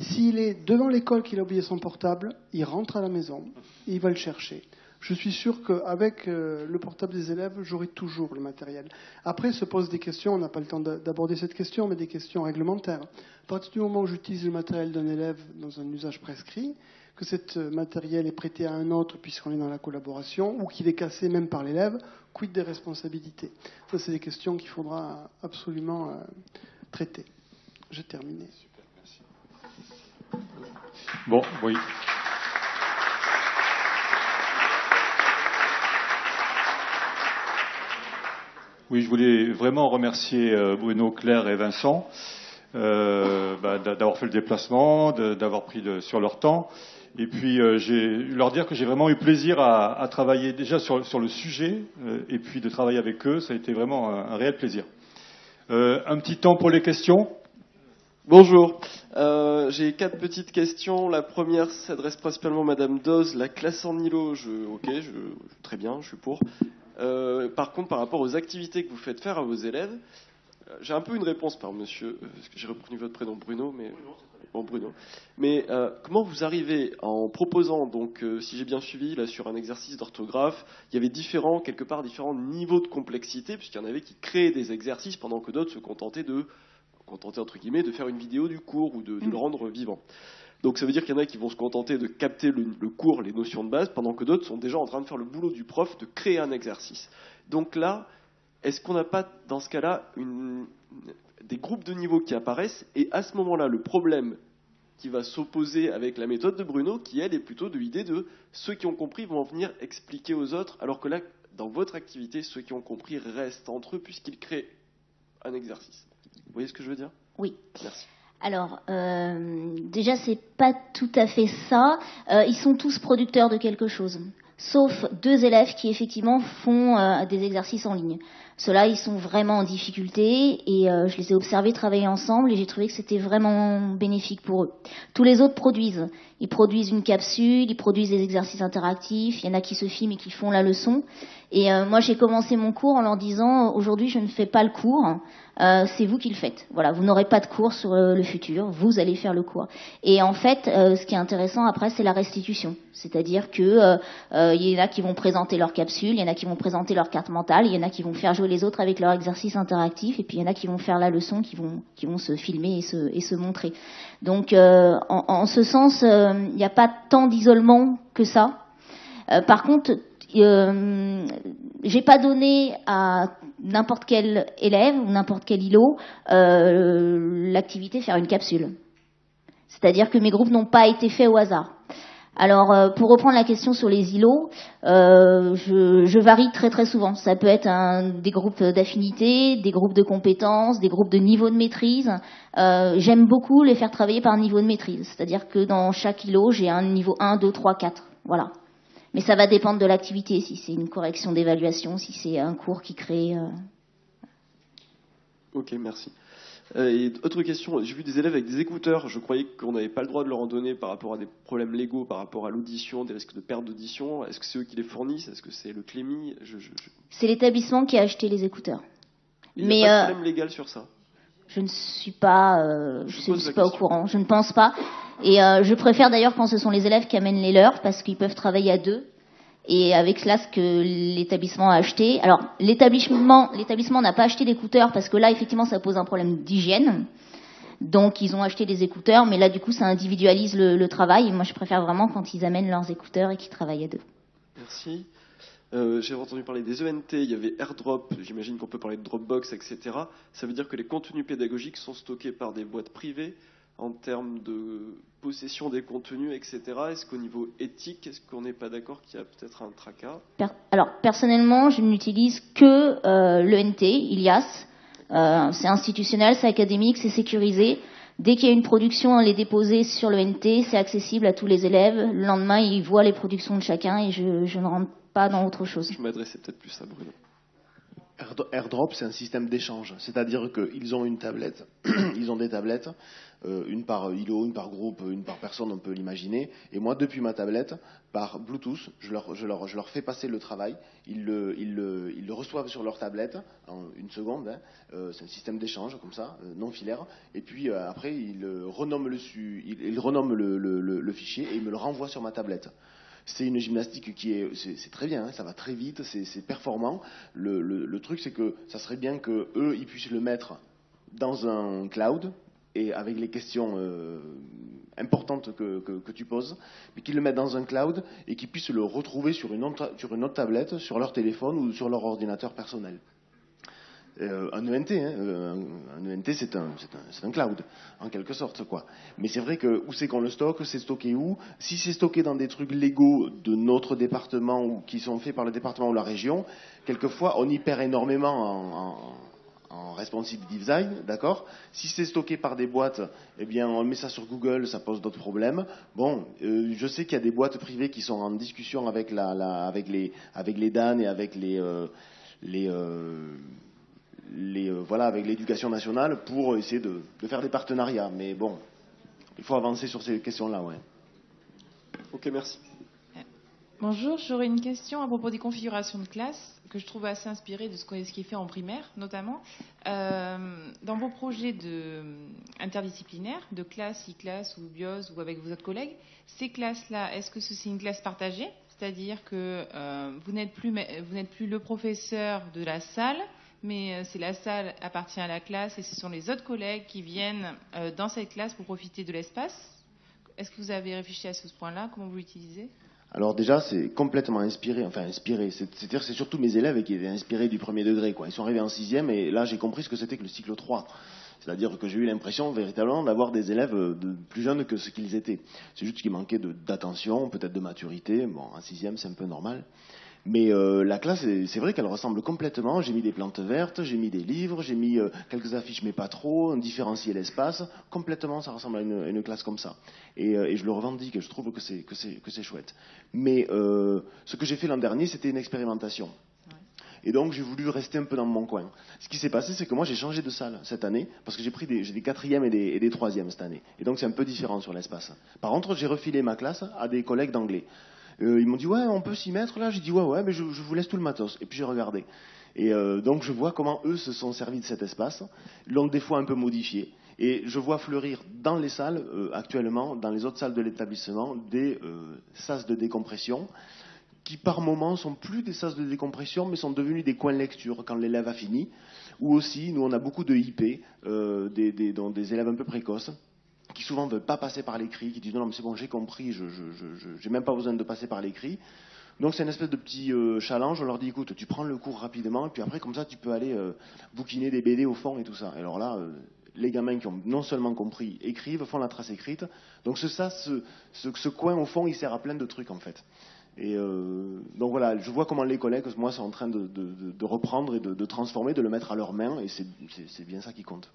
S'il est devant l'école qu'il a oublié son portable, il rentre à la maison et il va le chercher je suis sûr qu'avec euh, le portable des élèves, j'aurai toujours le matériel. Après se posent des questions, on n'a pas le temps d'aborder cette question, mais des questions réglementaires. À partir du moment où j'utilise le matériel d'un élève dans un usage prescrit, que ce matériel est prêté à un autre puisqu'on est dans la collaboration, ou qu'il est cassé même par l'élève, quid des responsabilités? Ça, c'est des questions qu'il faudra absolument euh, traiter. J'ai terminé. Super, merci. Bon, oui. Oui, je voulais vraiment remercier Bruno, Claire et Vincent euh, bah, d'avoir fait le déplacement, d'avoir pris sur leur temps. Et puis, euh, leur dire que j'ai vraiment eu plaisir à, travailler déjà sur, le sujet euh, et puis de travailler avec eux. Ça a été vraiment un, réel plaisir. Euh, un petit temps pour les questions? Bonjour. Euh, J'ai quatre petites questions. La première s'adresse principalement à Madame Doz. La classe en îlot, je, ok, je, très bien, je suis pour. Euh, par contre, par rapport aux activités que vous faites faire à vos élèves, euh, j'ai un peu une réponse par monsieur, euh, parce que j'ai reconnu votre prénom Bruno, mais bon Bruno. Mais euh, comment vous arrivez en proposant, donc, euh, si j'ai bien suivi, là sur un exercice d'orthographe, il y avait différents, quelque part, différents niveaux de complexité, puisqu'il y en avait qui créaient des exercices pendant que d'autres se contentaient de, contentaient entre guillemets, de faire une vidéo du cours ou de, de le rendre vivant. Donc ça veut dire qu'il y en a qui vont se contenter de capter le, le cours, les notions de base, pendant que d'autres sont déjà en train de faire le boulot du prof, de créer un exercice. Donc là, est-ce qu'on n'a pas, dans ce cas-là, une- des groupes de niveau qui apparaissent Et à ce moment-là, le problème qui va s'opposer avec la méthode de Bruno, qui elle est plutôt de l'idée de ceux qui ont compris vont venir expliquer aux autres, alors que là, dans votre activité, ceux qui ont compris restent entre eux puisqu'ils créent un exercice. Vous voyez ce que je veux dire? Oui. Merci. Alors, euh, déjà, c'est pas tout à fait ça. Euh, ils sont tous producteurs de quelque chose, sauf deux élèves qui effectivement font euh, des exercices en ligne. Ceux-là, ils sont vraiment en difficulté et euh, je les ai observés travailler ensemble et j'ai trouvé que c'était vraiment bénéfique pour eux. Tous les autres produisent. Ils produisent une capsule, ils produisent des exercices interactifs. Il y en a qui se filment et qui font la leçon. Et euh, moi, j'ai commencé mon cours en leur disant aujourd'hui, je ne fais pas le cours. Euh, c'est vous qui le faites. Voilà, vous n'aurez pas de cours sur euh, le futur, vous allez faire le cours. Et en fait, euh, ce qui est intéressant après, c'est la restitution. C'est-à-dire que euh, y en a qui vont présenter leur capsule, il y en a qui vont présenter leur carte mentale, il y en a qui vont faire jouer les autres avec leur exercice interactif, et puis il y en a qui vont faire la leçon, qui vont qui vont se filmer et se et se montrer. Donc, euh, en, ce sens, euh, il n'y a pas tant d'isolement que ça. Euh, par contre, euh, j'ai pas donné à n'importe quel élève ou n'importe quel îlot l'activité faire une capsule. C'est-à-dire que mes groupes n'ont pas été faits au hasard. Alors, euh, pour reprendre la question sur les îlots, euh, je, varie très très souvent. Ça peut être un, des groupes d'affinité, des groupes de compétences, des groupes de niveau de maîtrise. Euh, J'aime beaucoup les faire travailler par niveau de maîtrise. C'est-à-dire que dans chaque îlot, j'ai un niveau 1, 2, 3, 4. Voilà. Mais ça va dépendre de l'activité, si c'est une correction d'évaluation, si c'est un cours qui crée. euh, Ok, merci. Euh, et autre question, j'ai vu des élèves avec des écouteurs. Je croyais qu'on n'avait pas le droit de leur en donner par rapport à des problèmes légaux, par rapport à l'audition, des risques de perte d'audition. Est-ce que c'est eux qui les fournissent? Est-ce que c'est le Clémy? Je, je, je- C'est l'établissement qui a acheté les écouteurs. Il Mais n'y a pas euh, de problème légal sur ça. je ne suis pas, euh, je, suis- pas au courant. Je ne pense pas. Et euh, je préfère d'ailleurs quand ce sont les élèves qui amènent les leurs parce qu'ils peuvent travailler à deux. Et avec cela, ce que l'établissement a acheté. Alors, l'établissement, l'établissement n'a pas acheté d'écouteurs parce que là, effectivement, ça pose un problème d'hygiène. Donc, ils ont acheté des écouteurs, mais là, du coup, ça individualise le, travail. Et moi, je préfère vraiment quand ils amènent leurs écouteurs et qu'ils travaillent à deux. Merci. Euh, J'ai entendu parler des ENT, il y avait AirDrop, j'imagine qu'on peut parler de Dropbox, etc. Ça veut dire que les contenus pédagogiques sont stockés par des boîtes privées en termes de possession des contenus, etc. Est-ce qu'au niveau éthique, est-ce qu'on n'est pas d'accord qu'il y a peut-être un tracas? Per- Alors, personnellement, je n'utilise que euh, l'ENT, Ilias. Euh, c'est institutionnel, c'est académique, c'est sécurisé. Dès qu'il y a une production, elle est déposée sur l'ENT, c'est accessible à tous les élèves. Le lendemain, ils voient les productions de chacun et je, je ne rentre pas dans autre chose. Je m'adressais peut-être plus à Bruno. Aird- AirDrop, c'est un système d'échange. C'est-à-dire qu'ils ont une tablette, [CLEARS THROAT] ils ont des tablettes, euh, une par îlot, une par groupe, une par personne, on peut l'imaginer. Et moi, depuis ma tablette, par Bluetooth, je leur, fais passer le travail. Ils le, reçoivent sur leur tablette en une seconde. hein. Euh, c'est un système d'échange, comme ça, euh, non filaire. Et puis après, ils renomment, le- le fichier et ils me le renvoient sur ma tablette. C'est une gymnastique qui est, c'est très bien, hein, ça va très vite, c'est performant. Le, truc, c'est que ça serait bien que eux, ils puissent le mettre dans un cloud et avec les questions euh, importantes que, tu poses, mais qu'ils le mettent dans un cloud et qu'ils puissent le retrouver sur une, sur une autre tablette, sur leur téléphone ou sur leur ordinateur personnel. Euh, un ENT, hein, euh, un, ENT c'est un, un, un cloud, en quelque sorte. quoi. Mais c'est vrai que où c'est qu'on le stocke, c'est stocké où? Si c'est stocké dans des trucs légaux de notre département ou qui sont faits par le département ou la région, quelquefois on y perd énormément en, en, responsive design, d'accord? Si c'est stocké par des boîtes, eh bien on met ça sur Google, ça pose d'autres problèmes. Bon, euh, je sais qu'il y a des boîtes privées qui sont en discussion avec, la, avec, les, avec les DAN et avec les... les les, euh, voilà, avec l'éducation nationale pour essayer de, de faire des partenariats. Mais bon, il faut avancer sur ces questions-là, ouais. Ok, merci. Bonjour, j'aurais une question à propos des configurations de classe que je trouve assez inspirée de ce qu'on- ce qui est fait en primaire, notamment. Euh, dans vos projets de, interdisciplinaires, de classe, e-classe ou BIOS ou avec vos autres collègues, ces classes-là, est-ce que c'est une classe partagée? C'est-à-dire que euh, vous n'êtes plus, ma- vous n'êtes plus le professeur de la salle, mais euh, c'est la salle appartient à la classe et ce sont les autres collègues qui viennent euh, dans cette classe pour profiter de l'espace est-ce que vous avez réfléchi à ce point-là? Comment vous l'utilisez? Alors déjà, c'est complètement inspiré, enfin inspiré. C'est-à-dire c'est surtout mes élèves qui étaient inspirés du premier degré. Ils sont arrivés en sixième et là j'ai compris ce que c'était que le cycle 3. C'est-à-dire que j'ai eu l'impression véritablement d'avoir des élèves de plus jeunes que ce qu'ils étaient. C'est juste qu'il manquait d'attention, peut-être de maturité. Bon, en sixième, c'est un peu normal. Mais euh, la classe, c'est vrai qu'elle ressemble complètement. J'ai mis des plantes vertes, j'ai mis des livres, j'ai mis euh, quelques affiches, mais pas trop, différencier l'espace. Complètement, ça ressemble à une, classe comme ça. Euh, et, je le revendique, je trouve que c'est que c'est chouette. Mais ce que j'ai fait l'an dernier, c'était une expérimentation. Et donc j'ai voulu rester un peu dans mon coin. Ce qui s'est passé, c'est que moi j'ai changé de salle cette année, parce que j'ai pris des, des quatrièmes et des, et des troisièmes cette année. Et donc c'est un peu différent sur l'espace. Par contre, j'ai refilé ma classe à des collègues d'anglais. Euh, ils m'ont dit ouais, on peut s'y mettre là. J'ai dit ouais, ouais, mais je, vous laisse tout le matos. Et puis j'ai regardé. Et euh, donc je vois comment eux se sont servis de cet espace, l'ont des fois un peu modifié. Et je vois fleurir dans les salles, euh, actuellement, dans les autres salles de l'établissement, des sas de décompression qui par moments sont plus des sas de décompression, mais sont devenus des coins de lecture quand l'élève a fini. Ou aussi, nous on a beaucoup de IP, des, élèves un peu précoces, qui souvent ne veulent pas passer par l'écrit, qui disent non, mais c'est bon, j'ai compris, je n'ai même pas besoin de passer par l'écrit. Donc c'est une espèce de petit euh, challenge. On leur dit écoute, tu prends le cours rapidement, et puis après, comme ça, tu peux aller euh, bouquiner des BD au fond et tout ça. Et alors là, euh, les gamins qui ont non seulement compris, écrivent, font la trace écrite. Donc ce, ça, ce, ce, coin au fond, il sert à plein de trucs en fait. Et donc voilà, je vois comment les collègues, moi, sont en train de, de reprendre et de, transformer, de le mettre à leurs mains, et c'est bien ça qui compte.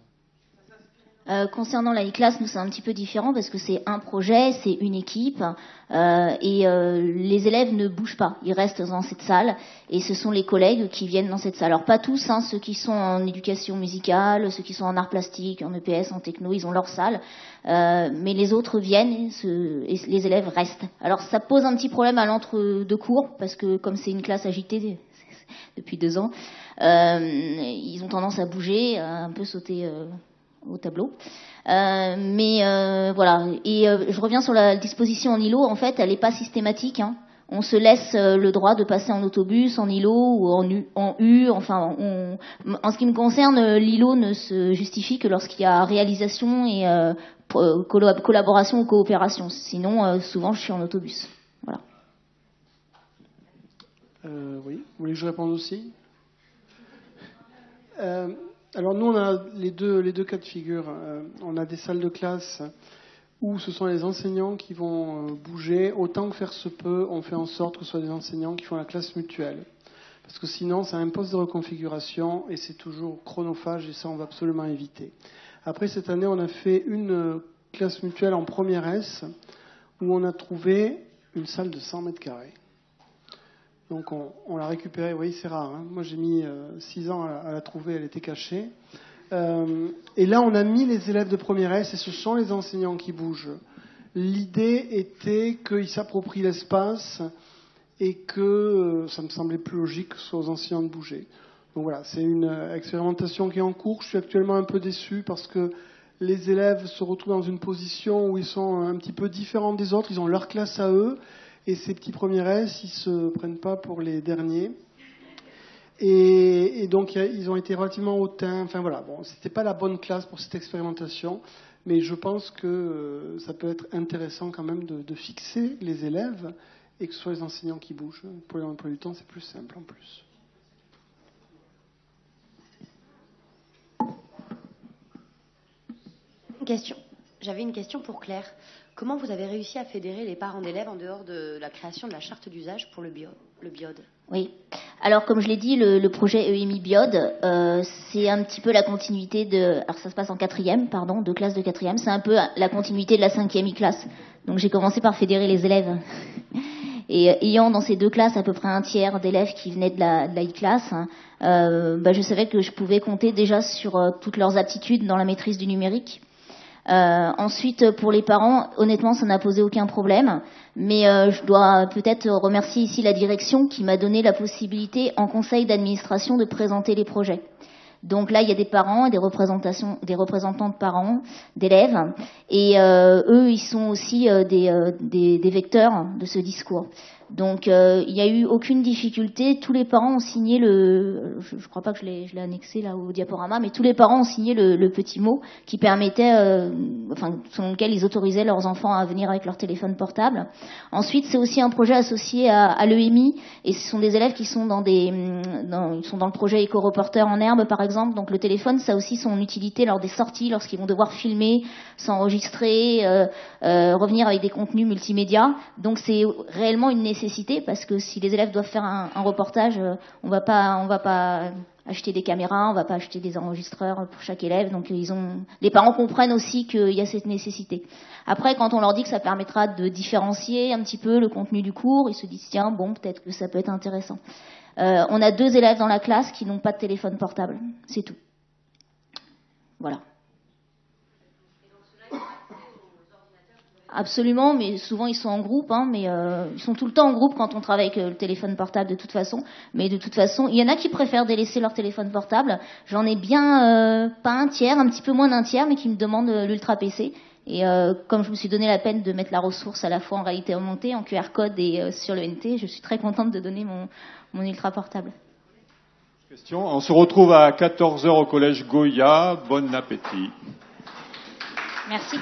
Euh, concernant la e-class, nous c'est un petit peu différent parce que c'est un projet, c'est une équipe euh, et euh, les élèves ne bougent pas, ils restent dans cette salle et ce sont les collègues qui viennent dans cette salle. Alors pas tous, hein, ceux qui sont en éducation musicale, ceux qui sont en art plastique, en EPS, en techno, ils ont leur salle, mais les autres viennent et, les élèves restent. Alors ça pose un petit problème à l'entre-deux cours parce que comme c'est une classe agitée [LAUGHS] depuis deux ans, ils ont tendance à bouger, à un peu sauter au tableau. Euh, mais euh, voilà. Et euh, je reviens sur la disposition en îlot. En fait, elle n'est pas systématique. Hein. On se laisse le droit de passer en autobus, en îlot ou en U. En. Enfin, en ce qui me concerne, l'îlot ne se justifie que lorsqu'il y a réalisation et collaboration ou coopération. Sinon, souvent, je suis en autobus. Voilà. oui. Vous voulez que je réponde aussi? Alors nous, on a les deux, les deux cas de figure. Euh, on a des salles de classe où ce sont les enseignants qui vont euh, bouger. Autant que faire se peut, on fait en sorte que ce soit des enseignants qui font la classe mutuelle. Parce que sinon, ça impose de reconfiguration et c'est toujours chronophage et ça, on va absolument éviter. Après, cette année, on a fait une euh, classe mutuelle en première S où on a trouvé une salle de 100 mètres carrés. Donc on, l'a récupérée, oui c'est rare. Hein. Moi j'ai mis 6 euh, ans à, la trouver, elle était cachée. Euh, et là on a mis les élèves de première S et ce sont les enseignants qui bougent. L'idée était qu'ils s'approprient l'espace et que euh, ça me semblait plus logique que ce soit aux enseignants de bouger. Donc voilà, c'est une expérimentation qui est en cours. Je suis actuellement un peu déçu parce que les élèves se retrouvent dans une position où ils sont un petit peu différents des autres, ils ont leur classe à eux, et ces petits premiers S, ils se prennent pas pour les derniers. Et, donc ils ont été relativement hautains. Enfin voilà, bon, c'était pas la bonne classe pour cette expérimentation, mais je pense que euh, ça peut être intéressant quand même de, fixer les élèves et que ce soit les enseignants qui bougent. Pour les emplois du temps, c'est plus simple en plus. Une question. J'avais une question pour Claire. Comment vous avez réussi à fédérer les parents d'élèves en dehors de la création de la charte d'usage pour le, bio, le biode? Oui. Alors, comme je l'ai dit, le, projet EMI Biode, euh, c'est un petit peu la continuité de. Alors, ça se passe en quatrième, pardon, de classe de quatrième. C'est un peu la continuité de la cinquième e-classe. Donc, j'ai commencé par fédérer les élèves. [LAUGHS] Et euh, ayant dans ces deux classes à peu près un tiers d'élèves qui venaient de la, e-classe, hein, euh, bah, je savais que je pouvais compter déjà sur toutes leurs aptitudes dans la maîtrise du numérique. Euh, ensuite, pour les parents, honnêtement, ça n'a posé aucun problème. Mais euh, je dois peut-être remercier ici la direction qui m'a donné la possibilité, en conseil d'administration, de présenter les projets. Donc là, il y a des parents et des représentations, des représentants de parents, d'élèves, et euh, eux, ils sont aussi des, des, des, vecteurs de ce discours. Donc euh, il n'y a eu aucune difficulté. Tous les parents ont signé le, je, ne crois pas que je l'ai, annexé là au diaporama, mais tous les parents ont signé le, petit mot qui permettait, euh, enfin selon lequel ils autorisaient leurs enfants à venir avec leur téléphone portable. Ensuite, c'est aussi un projet associé à, à l'EMI et ce sont des élèves qui sont dans des, dans, ils sont dans le projet éco-reporter en herbe par exemple. Donc le téléphone, ça a aussi son utilité lors des sorties, lorsqu'ils vont devoir filmer, s'enregistrer, euh, revenir avec des contenus multimédia. Donc c'est réellement une nécessité parce que si les élèves doivent faire un, reportage, euh, on va pas, on va pas acheter des caméras, on va pas acheter des enregistreurs pour chaque élève. Donc ils ont, les parents comprennent aussi qu'il y a cette nécessité. Après, quand on leur dit que ça permettra de différencier un petit peu le contenu du cours, ils se disent tiens bon peut-être que ça peut être intéressant. Euh, on a deux élèves dans la classe qui n'ont pas de téléphone portable, c'est tout. Voilà. Absolument, mais souvent ils sont en groupe, hein, mais euh, ils sont tout le temps en groupe quand on travaille avec euh, le téléphone portable de toute façon. Mais de toute façon, il y en a qui préfèrent délaisser leur téléphone portable. J'en ai bien euh, pas un tiers, un petit peu moins d'un tiers, mais qui me demandent l'ultra PC. Et comme je me suis donné la peine de mettre la ressource à la fois en réalité augmentée, en QR code et sur le NT, je suis très contente de donner mon, mon ultra portable. Question. On se retrouve à 14h au collège Goya. Bon appétit. Merci.